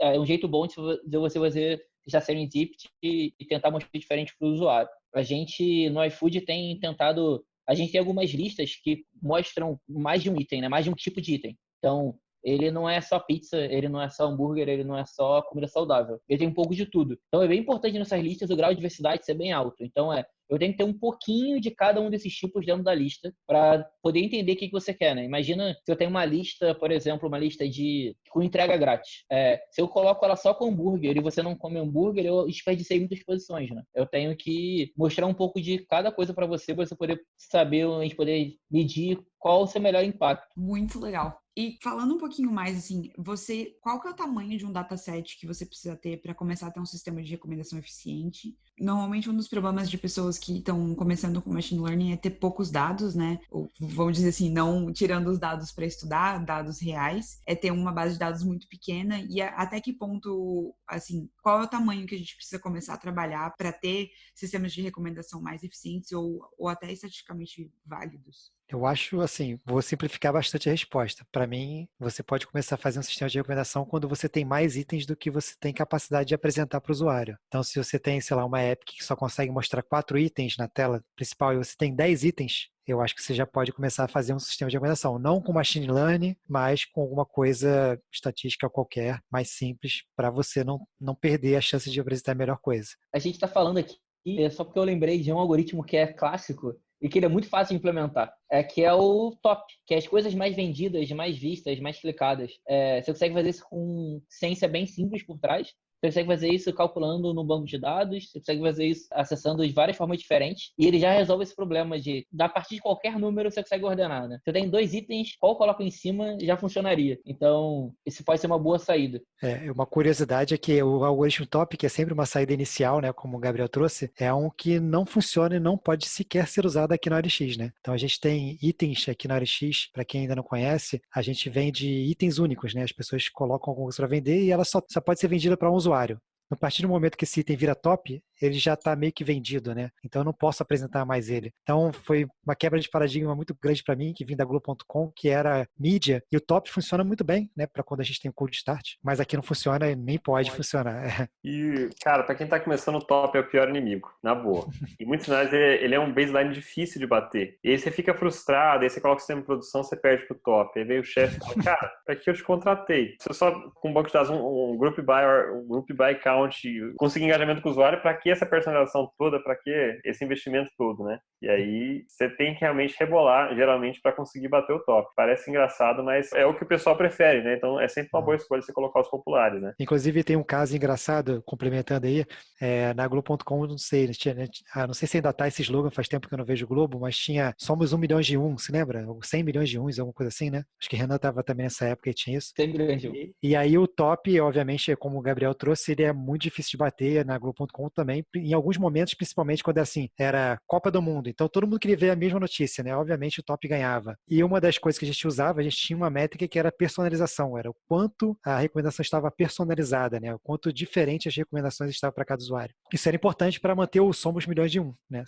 é um jeito bom de você fazer testar serendipity e, e tentar mostrar diferente para o usuário. A gente no iFood tem tentado, a gente tem algumas listas que mostram mais de um item, né? mais de um tipo de item. Então, ele não é só pizza, ele não é só hambúrguer, ele não é só comida saudável. Ele tem um pouco de tudo. Então é bem importante nessas listas o grau de diversidade ser bem alto. Então é, eu tenho que ter um pouquinho de cada um desses tipos dentro da lista para poder entender o que, você quer, né? Imagina se eu tenho uma lista, por exemplo, uma lista de com entrega grátis. É, se eu coloco ela só com hambúrguer e você não come hambúrguer, eu desperdicei muitas posições, né? Eu tenho que mostrar um pouco de cada coisa para você, para você poder saber, a gente poder medir qual o seu melhor impacto. Muito legal. E falando um pouquinho mais assim, você, qual que é o tamanho de um dataset que você precisa ter para começar a ter um sistema de recomendação eficiente? Normalmente um dos problemas de pessoas que estão começando com machine learning é ter poucos dados, né? Ou vamos dizer assim, não tirando os dados para estudar, dados reais, é ter uma base de dados muito pequena e até que ponto, assim, qual é o tamanho que a gente precisa começar a trabalhar para ter sistemas de recomendação mais eficientes ou, ou até estatisticamente válidos? Eu acho assim, vou simplificar bastante a resposta. Para mim, você pode começar a fazer um sistema de recomendação quando você tem mais itens do que você tem capacidade de apresentar para o usuário. Então, se você tem, sei lá, uma app que só consegue mostrar quatro itens na tela principal e você tem dez itens, eu acho que você já pode começar a fazer um sistema de recomendação, não com machine learning, mas com alguma coisa estatística qualquer, mais simples, para você não, não perder a chance de apresentar a melhor coisa. A gente está falando aqui, é só porque eu lembrei de um algoritmo que é clássico, e que ele é muito fácil de implementar, é que é o top, que é as coisas mais vendidas, mais vistas, mais clicadas. É, você consegue fazer isso com ciência bem simples por trás, você consegue fazer isso calculando no banco de dados, você consegue fazer isso acessando de várias formas diferentes, e ele já resolve esse problema de, a partir de qualquer número, você consegue ordenar, né? Você tem dois itens, qual eu coloco em cima já funcionaria. Então, isso pode ser uma boa saída. É, uma curiosidade é que o algoritmo top, que é sempre uma saída inicial, né, como o Gabriel trouxe, é um que não funciona e não pode sequer ser usado aqui no ORX, né? Então, a gente tem itens aqui no ORX, para quem ainda não conhece, a gente vende itens únicos, né? As pessoas colocam alguma coisa para vender e ela só, só pode ser vendida para um usuário. A partir do momento que esse item vira top, ele já está meio que vendido, né? Então eu não posso apresentar mais ele. Então foi uma quebra de paradigma muito grande para mim, que vim da Globo.com, que era mídia, e o top funciona muito bem, né? Para quando a gente tem o cold start, mas aqui não funciona e nem pode, pode. funcionar. E, cara, para quem está começando, o top é o pior inimigo, na boa. E muitos sinais ele é um baseline difícil de bater. E aí você fica frustrado, aí você coloca o sistema de produção, você perde pro top. Aí veio o chefe e fala, cara, para que eu te contratei? Se eu só com um banco de dados, um, um group by, um group by count, conseguir engajamento com o usuário, para que essa personalização toda, para que esse investimento todo, né? E aí você tem que realmente rebolar, geralmente, para conseguir bater o top. Parece engraçado, mas é o que o pessoal prefere, né? Então é sempre uma boa escolha você colocar os populares, né? Inclusive tem um caso engraçado, complementando aí, é, na Globo.com, não sei, tinha, ah, não sei se ainda tá esse slogan, faz tempo que eu não vejo o Globo, mas tinha somos um milhão de um, se lembra? 100 milhões de uns, alguma coisa assim, né? Acho que Renan tava também nessa época e tinha isso. 100 milhões de um. E, e aí o top, obviamente, como o Gabriel trouxe, ele é muito difícil de bater na Globo.com também em alguns momentos, principalmente quando é assim, era Copa do Mundo. Então todo mundo queria ver a mesma notícia, né? Obviamente o top ganhava. E uma das coisas que a gente usava, a gente tinha uma métrica que era personalização, era o quanto a recomendação estava personalizada, né? O quanto diferente as recomendações estavam para cada usuário. Isso era importante para manter o somos milhões de um, né?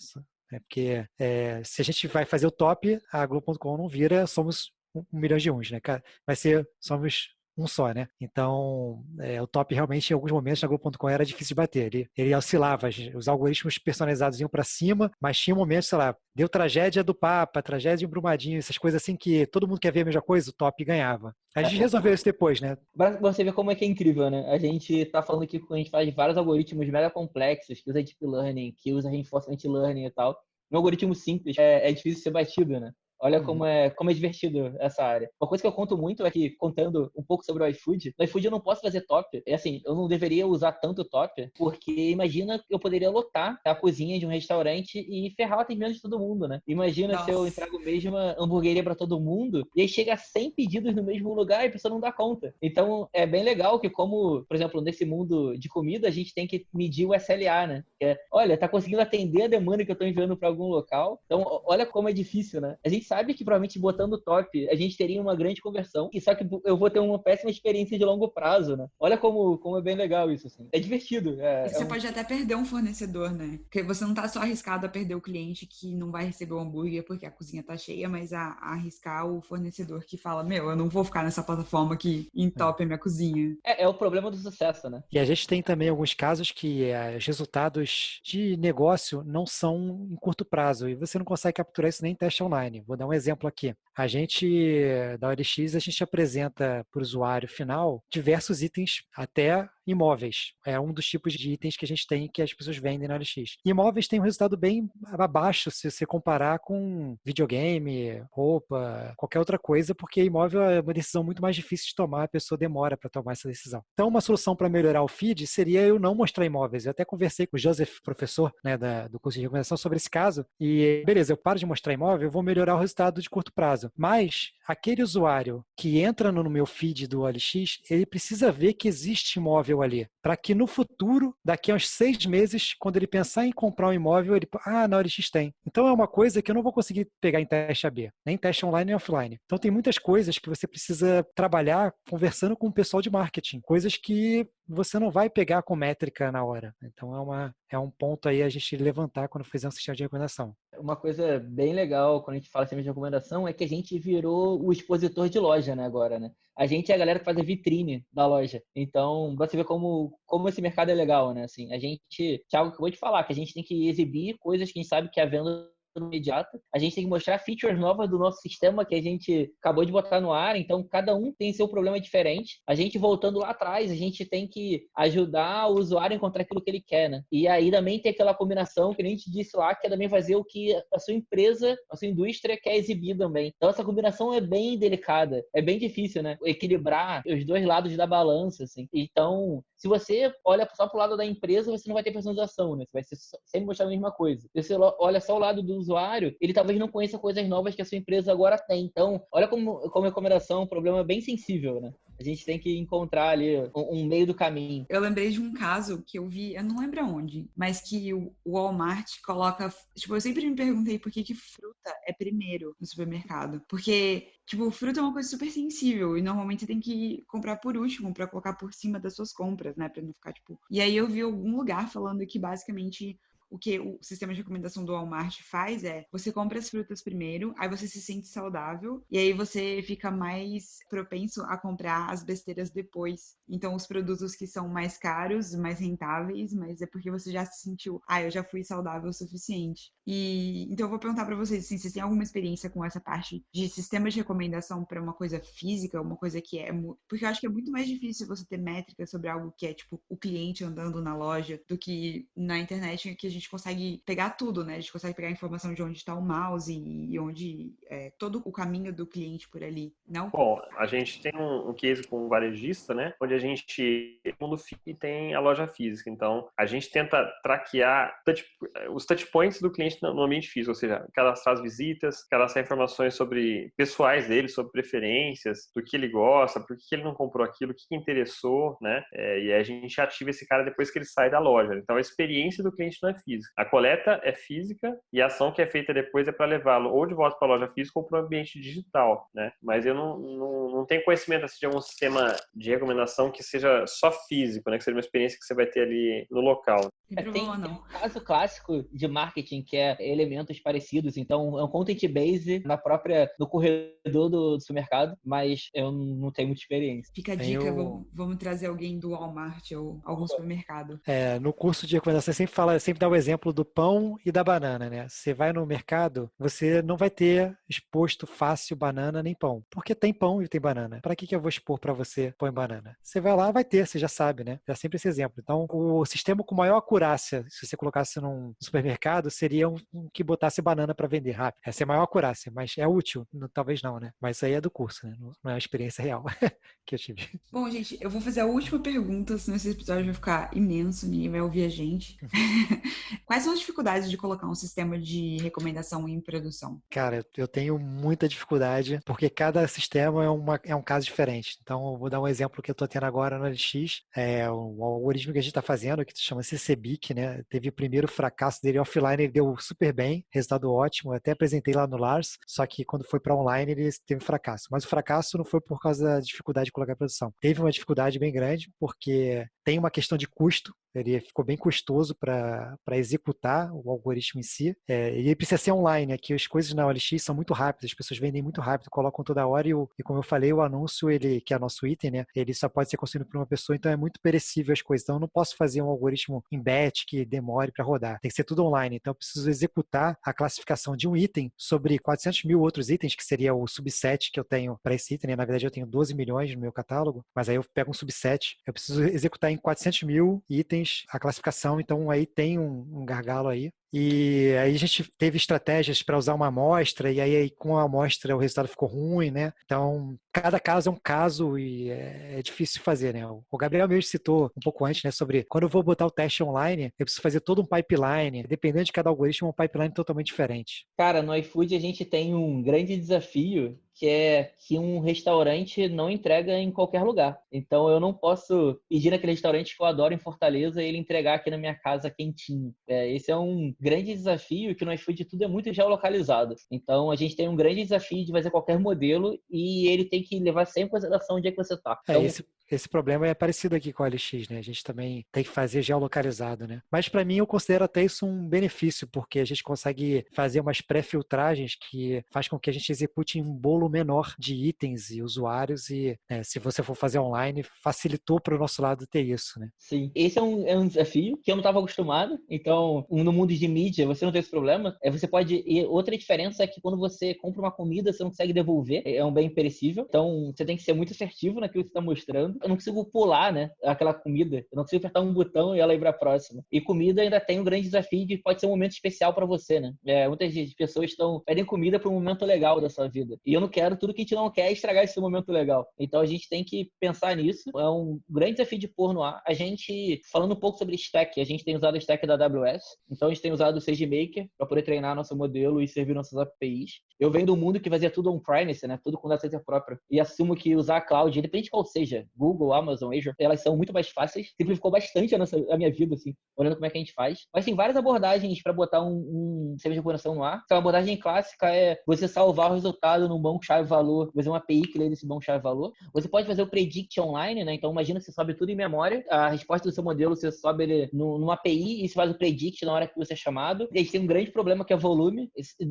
É porque é, se a gente vai fazer o top, a Globo.com não vira somos um milhão de uns, né? Vai ser somos um só, né? Então, é, o top realmente, em alguns momentos, na Globo.com era difícil de bater. Ele, ele oscilava, os algoritmos personalizados iam para cima, mas tinha momentos, sei lá, deu tragédia do Papa, tragédia de Brumadinho, essas coisas assim que todo mundo quer ver a mesma coisa, o top ganhava. A gente resolveu isso depois, né? Você vê como é que é incrível, né? A gente tá falando aqui que a gente faz vários algoritmos mega complexos, que usa deep learning, que usa reinforcement learning e tal. Um algoritmo simples é, é difícil ser batido, né? Olha uhum. como é, como é divertido essa área. Uma coisa que eu conto muito é que, contando um pouco sobre o iFood, no iFood eu não posso fazer top. É assim, eu não deveria usar tanto top, porque imagina eu poderia lotar a cozinha de um restaurante e ferrar o atendimento de todo mundo, né? Imagina Nossa. se eu entrego mesmo uma hamburgueria para todo mundo e aí chega 100 pedidos no mesmo lugar e a pessoa não dá conta. Então, é bem legal que como, por exemplo, nesse mundo de comida, a gente tem que medir o SLA, né? Que é, olha, tá conseguindo atender a demanda que eu tô enviando para algum local. Então, olha como é difícil, né? A gente sabe que provavelmente botando top a gente teria uma grande conversão, e só que eu vou ter uma péssima experiência de longo prazo, né? Olha como, como é bem legal isso, assim. É divertido. É, você é um... pode até perder um fornecedor, né? Porque você não tá só arriscado a perder o cliente que não vai receber o hambúrguer porque a cozinha tá cheia, mas a, a arriscar o fornecedor que fala, meu, eu não vou ficar nessa plataforma que entope a minha cozinha. É, é o problema do sucesso, né? E a gente tem também alguns casos que é, os resultados de negócio não são em curto prazo e você não consegue capturar isso nem em teste online. Vou dar um exemplo aqui. A gente, da OLX, a gente apresenta para o usuário final diversos itens, até imóveis. É um dos tipos de itens que a gente tem que as pessoas vendem na OLX. Imóveis tem um resultado bem abaixo se você comparar com videogame, roupa, qualquer outra coisa, porque imóvel é uma decisão muito mais difícil de tomar, a pessoa demora para tomar essa decisão. Então, uma solução para melhorar o feed seria eu não mostrar imóveis. Eu até conversei com o Joseph, professor né, da, do curso de recomendação, sobre esse caso. E beleza, eu paro de mostrar imóvel, eu vou melhorar o resultado de curto prazo. Mas aquele usuário que entra no meu feed do OLX, ele precisa ver que existe imóvel ali, para que no futuro, daqui a uns seis meses, quando ele pensar em comprar um imóvel, ele, ah, na OLX tem. Então é uma coisa que eu não vou conseguir pegar em teste AB, nem teste online nem offline. Então tem muitas coisas que você precisa trabalhar conversando com o pessoal de marketing, coisas que você não vai pegar com métrica na hora. Então é, uma, é um ponto aí a gente levantar quando fizer um sistema de recomendação. Uma coisa bem legal quando a gente fala sistema de recomendação é que a gente virou o expositor de loja, né, agora, né? A gente é a galera que faz a vitrine da loja. Então, você vê como, como esse mercado é legal, né? Assim, a gente, Thiago acabou de falar, que a gente tem que exibir coisas que a gente sabe que a venda imediata. A gente tem que mostrar features novas do nosso sistema que a gente acabou de botar no ar, então cada um tem seu problema diferente. A gente voltando lá atrás, a gente tem que ajudar o usuário a encontrar aquilo que ele quer, né? E aí também tem aquela combinação que a gente disse lá, que é também fazer o que a sua empresa, a sua indústria quer exibir também. Então essa combinação é bem delicada, é bem difícil, né? Equilibrar os dois lados da balança, assim. Então, se você olha só pro lado da empresa, você não vai ter personalização, né? Você vai sempre mostrar a mesma coisa. Se você olha só o lado do usuário, ele talvez não conheça coisas novas que a sua empresa agora tem. Então, olha como, como recomendação é um problema bem sensível, né? A gente tem que encontrar ali um, um, meio do caminho. Eu lembrei de um caso que eu vi, eu não lembro aonde, mas que o Walmart coloca. Tipo, eu sempre me perguntei por que, que fruta é primeiro no supermercado. Porque Tipo, fruta é uma coisa super sensível e normalmente você tem que comprar por último para colocar por cima das suas compras, né, para não ficar tipo. E aí eu vi algum lugar falando que basicamente o que o sistema de recomendação do Walmart faz é você compra as frutas primeiro, aí você se sente saudável e aí você fica mais propenso a comprar as besteiras depois. Então, os produtos que são mais caros, mais rentáveis, mas é porque você já se sentiu, ah, eu já fui saudável o suficiente. E então eu vou perguntar para vocês, assim, vocês têm alguma experiência com essa parte de sistema de recomendação para uma coisa física, uma coisa que é, porque eu acho que é muito mais difícil você ter métricas sobre algo que é tipo o cliente andando na loja do que na internet que a gente gente consegue pegar tudo, né? A gente consegue pegar a informação de onde está o mouse e onde é, todo o caminho do cliente por ali, não? Bom, a gente tem um, um case com um varejista, né? Onde a gente, mundo tem a loja física. Então, a gente tenta traquear touch, os touchpoints do cliente no ambiente físico, ou seja, cadastrar as visitas, cadastrar informações sobre pessoais dele, sobre preferências, do que ele gosta, por que ele não comprou aquilo, o que interessou, né? É, e aí a gente ativa esse cara depois que ele sai da loja. Então, a experiência do cliente não é física física. A coleta é física e a ação que é feita depois é para levá-lo ou de volta para a loja física ou para o ambiente digital, né? Mas eu não, não, não tenho conhecimento assim, de algum sistema de recomendação que seja só físico, né? Que seja uma experiência que você vai ter ali no local. É, tem, tem um caso clássico de marketing que é elementos parecidos. Então, é um content base na própria, no corredor do, do supermercado, mas eu não tenho muita experiência. Fica a dica, eu... vamos, vamos, trazer alguém do Walmart ou algum supermercado. É, no curso de recomendação, sempre fala, sempre dá o exemplo do pão e da banana, né? Você vai no mercado, você não vai ter exposto fácil banana nem pão, porque tem pão e tem banana. Para que, que eu vou expor para você pão e banana? Você vai lá, vai ter, você já sabe, né? É sempre esse exemplo. Então, o sistema com maior acurácia, se você colocasse num supermercado, seria um, um que botasse banana para vender rápido. Essa é a maior acurácia, mas é útil? Talvez não, né? Mas isso aí é do curso, né? Não é uma experiência real que eu tive. Bom, gente, eu vou fazer a última pergunta, senão esse episódio vai ficar imenso, ninguém vai ouvir a gente. Quais são as dificuldades de colocar um sistema de recomendação em produção? Cara, eu tenho muita dificuldade, porque cada sistema é, uma, é um caso diferente. Então, eu vou dar um exemplo que eu estou tendo agora no LX. É o algoritmo que a gente está fazendo, que se chama CCBIC, né? Teve o primeiro fracasso dele offline, ele deu super bem, resultado ótimo. Eu até apresentei lá no Lars, só que quando foi para online ele teve fracasso. Mas o fracasso não foi por causa da dificuldade de colocar em produção. Teve uma dificuldade bem grande, porque tem uma questão de custo, ele ficou bem custoso para executar o algoritmo em si. É, e ele precisa ser online, aqui as coisas na OLX são muito rápidas, as pessoas vendem muito rápido, colocam toda hora e, o, e como eu falei, o anúncio, ele que é nosso item, né, ele só pode ser construído por uma pessoa, então é muito perecível as coisas. Então eu não posso fazer um algoritmo em batch que demore para rodar. Tem que ser tudo online, então eu preciso executar a classificação de um item sobre 400 mil outros itens, que seria o subset que eu tenho para esse item. Né? Na verdade eu tenho 12 milhões no meu catálogo, mas aí eu pego um subset, eu preciso executar em 400 mil itens a classificação, então aí tem um, um gargalo aí. E aí a gente teve estratégias para usar uma amostra, e aí com a amostra o resultado ficou ruim, né? Então, cada caso é um caso e é, é difícil fazer, né? O Gabriel mesmo citou um pouco antes, né, sobre quando eu vou botar o teste online, eu preciso fazer todo um pipeline, dependendo de cada algoritmo, um pipeline totalmente diferente. Cara, no iFood a gente tem um grande desafio que é que um restaurante não entrega em qualquer lugar. Então eu não posso pedir naquele restaurante que eu adoro em Fortaleza e ele entregar aqui na minha casa quentinho. É, esse é um grande desafio que no iFood tudo é muito geolocalizado. Então a gente tem um grande desafio de fazer qualquer modelo e ele tem que levar sempre em consideração onde é que você está. É, então, esse, esse problema é parecido aqui com o LX, né? A gente também tem que fazer geolocalizado, né? Mas para mim eu considero até isso um benefício, porque a gente consegue fazer umas pré-filtragens que faz com que a gente execute um bolo menor de itens e usuários e né, se você for fazer online, facilitou para o nosso lado ter isso, né? Sim, esse é um, é um desafio que eu não estava acostumado. Então, no mundo de mídia, você não tem esse problema. É, você pode... E outra diferença é que quando você compra uma comida, você não consegue devolver. É um bem perecível. Então, você tem que ser muito assertivo naquilo que você está mostrando eu não consigo pular, né? Aquela comida. Eu não consigo apertar um botão e ela ir para a próxima. E comida ainda tem um grande desafio de pode ser um momento especial para você, né? É, muitas pessoas estão pedem comida para um momento legal da sua vida. E eu não quero tudo que a gente não quer estragar esse momento legal. Então a gente tem que pensar nisso. É um grande desafio de pôr no ar. A gente, falando um pouco sobre stack, a gente tem usado o stack da AWS. Então a gente tem usado o SageMaker para poder treinar nosso modelo e servir nossas APIs. Eu venho do mundo que fazia tudo on-premise, né? Tudo com data center próprio. E assumo que usar a cloud, independente de qual seja, Google, Google, Amazon, Azure, elas são muito mais fáceis. Simplificou bastante a, nossa, a minha vida, assim, olhando como é que a gente faz. Mas tem várias abordagens para botar um, um sistema de recuperação no ar. Então, a abordagem clássica é você salvar o resultado num banco chave-valor, fazer uma API que lê desse banco chave-valor. Você pode fazer o predict online, né? Então, imagina que você sobe tudo em memória, a resposta do seu modelo, você sobe ele numa API e você faz o predict na hora que você é chamado. E a gente tem um grande problema que é volume.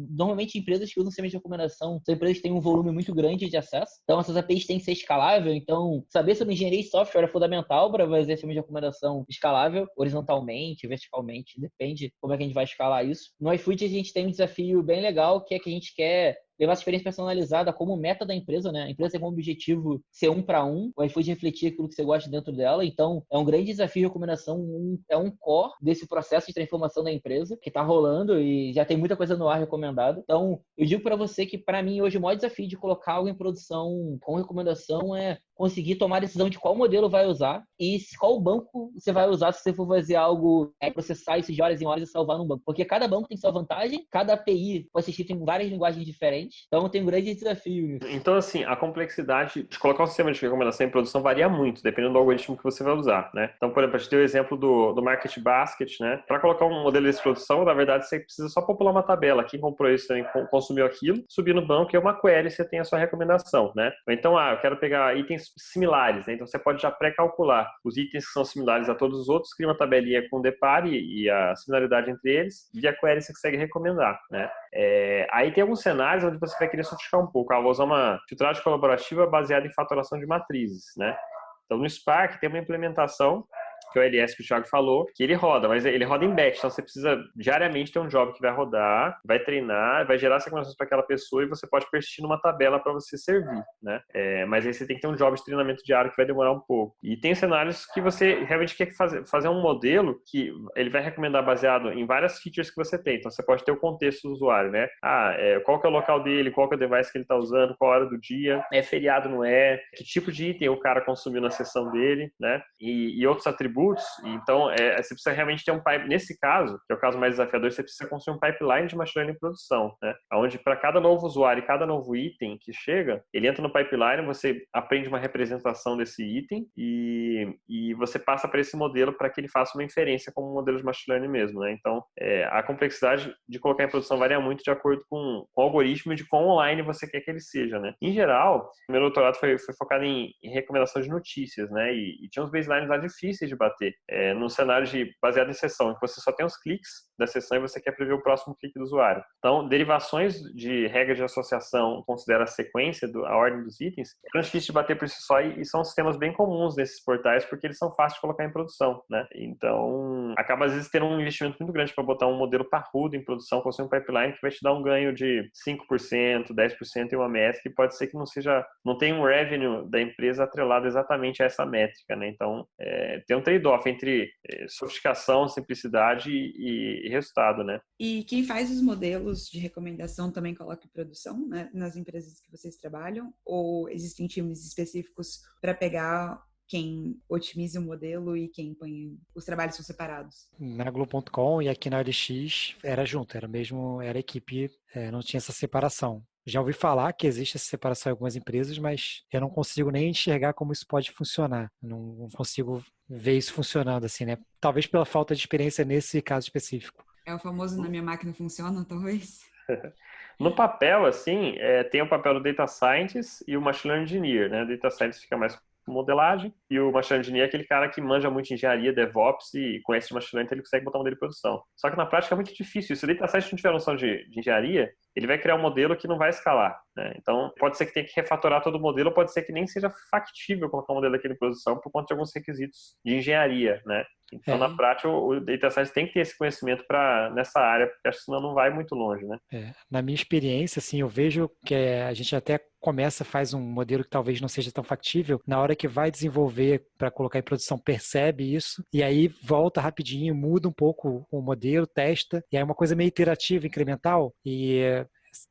Normalmente, empresas que usam sistema de recomendação são empresas que têm um volume muito grande de acesso. Então, essas APIs têm que ser escalável. Então, saber sobre engenharia e software é fundamental para fazer sistema de recomendação escalável, horizontalmente, verticalmente, depende como é que a gente vai escalar isso. No iFood, a gente tem um desafio bem legal, que é que a gente quer levar essa experiência personalizada como meta da empresa, né? A empresa tem como objetivo ser um para um, o iFood refletir aquilo que você gosta dentro dela. Então, é um grande desafio de recomendação, um, é um core desse processo de transformação da empresa que está rolando e já tem muita coisa no ar recomendado. Então, eu digo para você que, para mim, hoje o maior desafio de colocar algo em produção com recomendação é conseguir tomar a decisão de qual modelo vai usar e qual banco você vai usar se você for fazer algo, é, processar isso de horas em horas e salvar num banco. Porque cada banco tem sua vantagem, cada API pode ser escrito em várias linguagens diferentes, então tem um grande desafio. Então, assim, a complexidade de colocar um sistema de recomendação em produção varia muito, dependendo do algoritmo que você vai usar, né? Então, por exemplo, a gente deu o exemplo do, do Market Basket, né? Para colocar um modelo de produção, na verdade, você precisa só popular uma tabela. Quem comprou isso também consumiu aquilo, subir no banco é uma query, você tem a sua recomendação, né? Então, ah, eu quero pegar itens similares, né? Então, você pode já pré-calcular os itens que são similares a todos os outros, cria uma tabelinha com o depare e a similaridade entre eles, via query você consegue recomendar, né? É, aí tem alguns cenários onde você vai querer sofisticar um pouco. Ah, vou usar uma filtragem colaborativa baseada em fatoração de matrizes, né? Então, no Spark tem uma implementação que é o LS que o Thiago falou, que ele roda, mas ele roda em batch, então você precisa diariamente ter um job que vai rodar, vai treinar, vai gerar recomendações para aquela pessoa e você pode persistir numa tabela para você servir, né? É, mas aí você tem que ter um job de treinamento diário que vai demorar um pouco. E tem cenários que você realmente quer fazer, fazer um modelo que ele vai recomendar baseado em várias features que você tem. Então você pode ter o contexto do usuário, né? Ah, é, qual que é o local dele, qual que é o device que ele está usando, qual hora do dia, é feriado, não é, que tipo de item o cara consumiu na sessão dele, né? E, e outros atributos atributos. Então, é, você precisa realmente ter um pipe. Nesse caso, que é o caso mais desafiador, você precisa construir um pipeline de machine learning em produção, né? Onde para cada novo usuário e cada novo item que chega, ele entra no pipeline, você aprende uma representação desse item e, e você passa para esse modelo para que ele faça uma inferência como um modelo de machine learning mesmo, né? Então, é, a complexidade de colocar em produção varia muito de acordo com, com o algoritmo e de quão online você quer que ele seja, né? Em geral, meu doutorado foi, foi focado em, em recomendação de notícias, né? E, e tinha uns baselines lá difíceis de bater bater. É, num cenário de, baseado em sessão, que você só tem os cliques da sessão e você quer prever o próximo clique do usuário. Então, derivações de regras de associação considera a sequência, do, a ordem dos itens, é difícil de bater por si só e, e, são sistemas bem comuns nesses portais porque eles são fáceis de colocar em produção, né? Então, acaba às vezes tendo um investimento muito grande para botar um modelo parrudo em produção, com um pipeline que vai te dar um ganho de 5%, 10% em uma métrica e pode ser que não seja, não tenha um revenue da empresa atrelado exatamente a essa métrica, né? Então, é, tem um trade trade-off entre eh, sofisticação, simplicidade e, e, resultado, né? E quem faz os modelos de recomendação também coloca em produção, né, nas empresas que vocês trabalham? Ou existem times específicos para pegar quem otimiza o modelo e quem põe os trabalhos são separados? Na Globo.com e aqui na LX era junto, era mesmo, era equipe, é, não tinha essa separação. Já ouvi falar que existe essa separação em algumas empresas, mas eu não consigo nem enxergar como isso pode funcionar. Não consigo ver isso funcionando assim, né? Talvez pela falta de experiência nesse caso específico. É o famoso na minha máquina funciona, talvez? No papel, assim, é, tem o papel do Data Scientist e o Machine Learning Engineer, né? O Data Scientist fica mais modelagem, e o machine learning é aquele cara que manja muito engenharia, DevOps e conhece de machine learning, então ele consegue botar um modelo de produção. Só que na prática é muito difícil. Se o data scientist não tiver noção de, de engenharia, ele vai criar um modelo que não vai escalar. Né? Então, pode ser que tenha que refatorar todo o modelo, pode ser que nem seja factível colocar um modelo daquele em produção por conta de alguns requisitos de engenharia, né? Então, é. na prática, o data science tem que ter esse conhecimento para nessa área, porque acho que senão não vai muito longe, né? É. Na minha experiência, assim, eu vejo que a gente até começa, faz um modelo que talvez não seja tão factível, na hora que vai desenvolver para colocar em produção, percebe isso, e aí volta rapidinho, muda um pouco o modelo, testa, e aí é uma coisa meio iterativa, incremental, e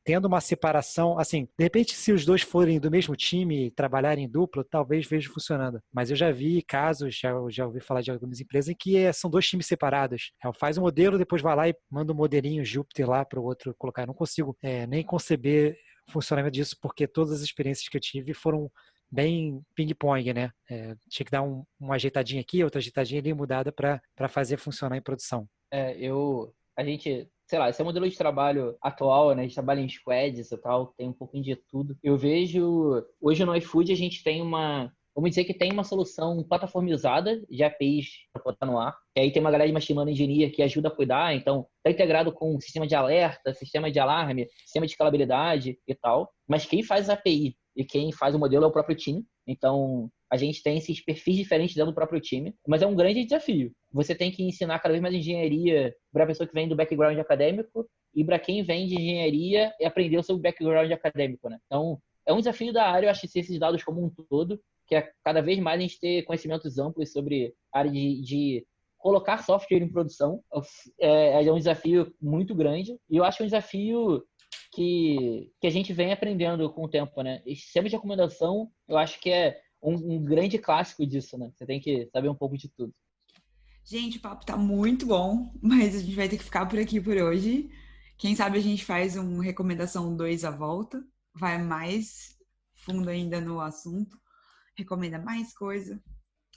tendo uma separação, assim, de repente se os dois forem do mesmo time, trabalharem em dupla, talvez veja funcionando. Mas eu já vi casos, já, já ouvi falar de algumas empresas em que é, são dois times separados. É, faz um modelo, depois vai lá e manda um modelinho Júpiter lá para o outro colocar. Eu não consigo é, nem conceber funcionamento disso, porque todas as experiências que eu tive foram bem ping-pong, né? É, tinha que dar um, uma ajeitadinha aqui, outra ajeitadinha ali, mudada para fazer funcionar em produção. É, eu, a gente sei lá, esse é o modelo de trabalho atual, né? A gente trabalha em squads e tal, tem um pouquinho de tudo. Eu vejo, hoje no iFood a gente tem uma, vamos dizer que tem uma solução plataformizada de APIs para botar no ar. E aí tem uma galera de machine learning engineer que ajuda a cuidar, então está integrado com sistema de alerta, sistema de alarme, sistema de escalabilidade e tal. Mas quem faz a API e quem faz o modelo é o próprio time. Então, a gente tem esses perfis diferentes dentro do próprio time, mas é um grande desafio. Você tem que ensinar cada vez mais engenharia para a pessoa que vem do background acadêmico e para quem vem de engenharia e aprender o seu background acadêmico, né? Então, é um desafio da área, eu acho, esses dados como um todo, que é cada vez mais a gente ter conhecimentos amplos sobre a área de, de colocar software em produção. É, é um desafio muito grande e eu acho um desafio que, que a gente vem aprendendo com o tempo, né? Esse sistema de recomendação, eu acho que é um, um grande clássico disso, né? Você tem que saber um pouco de tudo. Gente, o papo tá muito bom, mas a gente vai ter que ficar por aqui por hoje. Quem sabe a gente faz um recomendação 2 à volta, vai mais fundo ainda no assunto, recomenda mais coisa.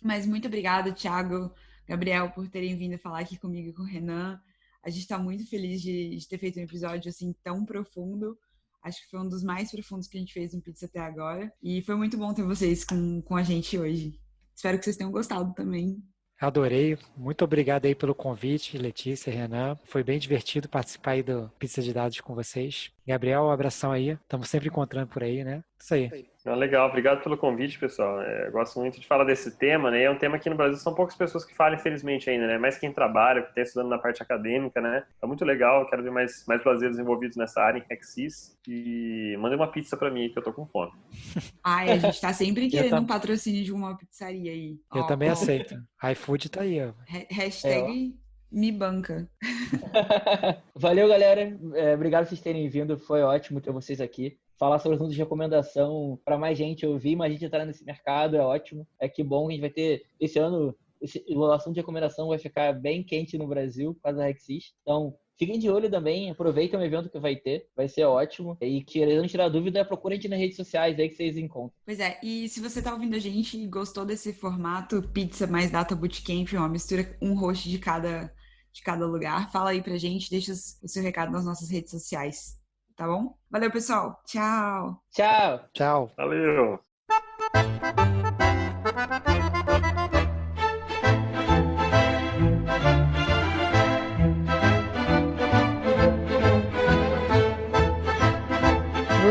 Mas muito obrigada, Thiago, Gabriel, por terem vindo falar aqui comigo e com o Renan. A gente está muito feliz de, de, ter feito um episódio assim tão profundo. Acho que foi um dos mais profundos que a gente fez no Pizza até agora. E foi muito bom ter vocês com, com a gente hoje. Espero que vocês tenham gostado também. Adorei. Muito obrigado aí pelo convite, Letícia Renan. Foi bem divertido participar aí do Pizza de Dados com vocês. Gabriel, um abração aí. Estamos sempre encontrando por aí, né? Isso aí. Ah, legal, obrigado pelo convite, pessoal. É, gosto muito de falar desse tema, né? É um tema que no Brasil são poucas pessoas que falam, infelizmente, ainda, né? Mais quem trabalha, que está estudando na parte acadêmica, né? É muito legal, quero ver mais, mais brasileiros envolvidos nessa área em Hexis. E mandei uma pizza para mim que eu tô com fome. Ai, a gente tá sempre querendo um patrocínio de uma pizzaria aí. Eu ó, também ó. aceito. iFood tá aí, ó. Hashtag é, me banca. Valeu, galera. É, obrigado por vocês terem vindo. Foi ótimo ter vocês aqui falar sobre assuntos de recomendação para mais gente ouvir, mais gente entrar nesse mercado, é ótimo. É que bom que a gente vai ter esse ano, esse, o assunto de recomendação vai ficar bem quente no Brasil, por causa da Rexis. Então, fiquem de olho também, aproveitem o evento que vai ter, vai ser ótimo. E querendo tirar dúvida, procure a gente nas redes sociais aí que vocês encontram. Pois é, e se você tá ouvindo a gente e gostou desse formato, pizza mais data bootcamp, uma mistura, um host de cada, de cada lugar, fala aí pra gente, deixa o seu recado nas nossas redes sociais tá bom? Valeu, pessoal. Tchau. Tchau. Tchau. Valeu.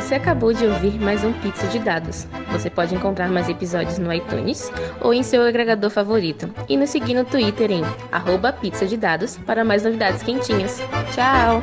Você acabou de ouvir mais um Pizza de Dados. Você pode encontrar mais episódios no iTunes ou em seu agregador favorito. E nos seguir no Twitter em arroba pizza de dados para mais novidades quentinhas. Tchau!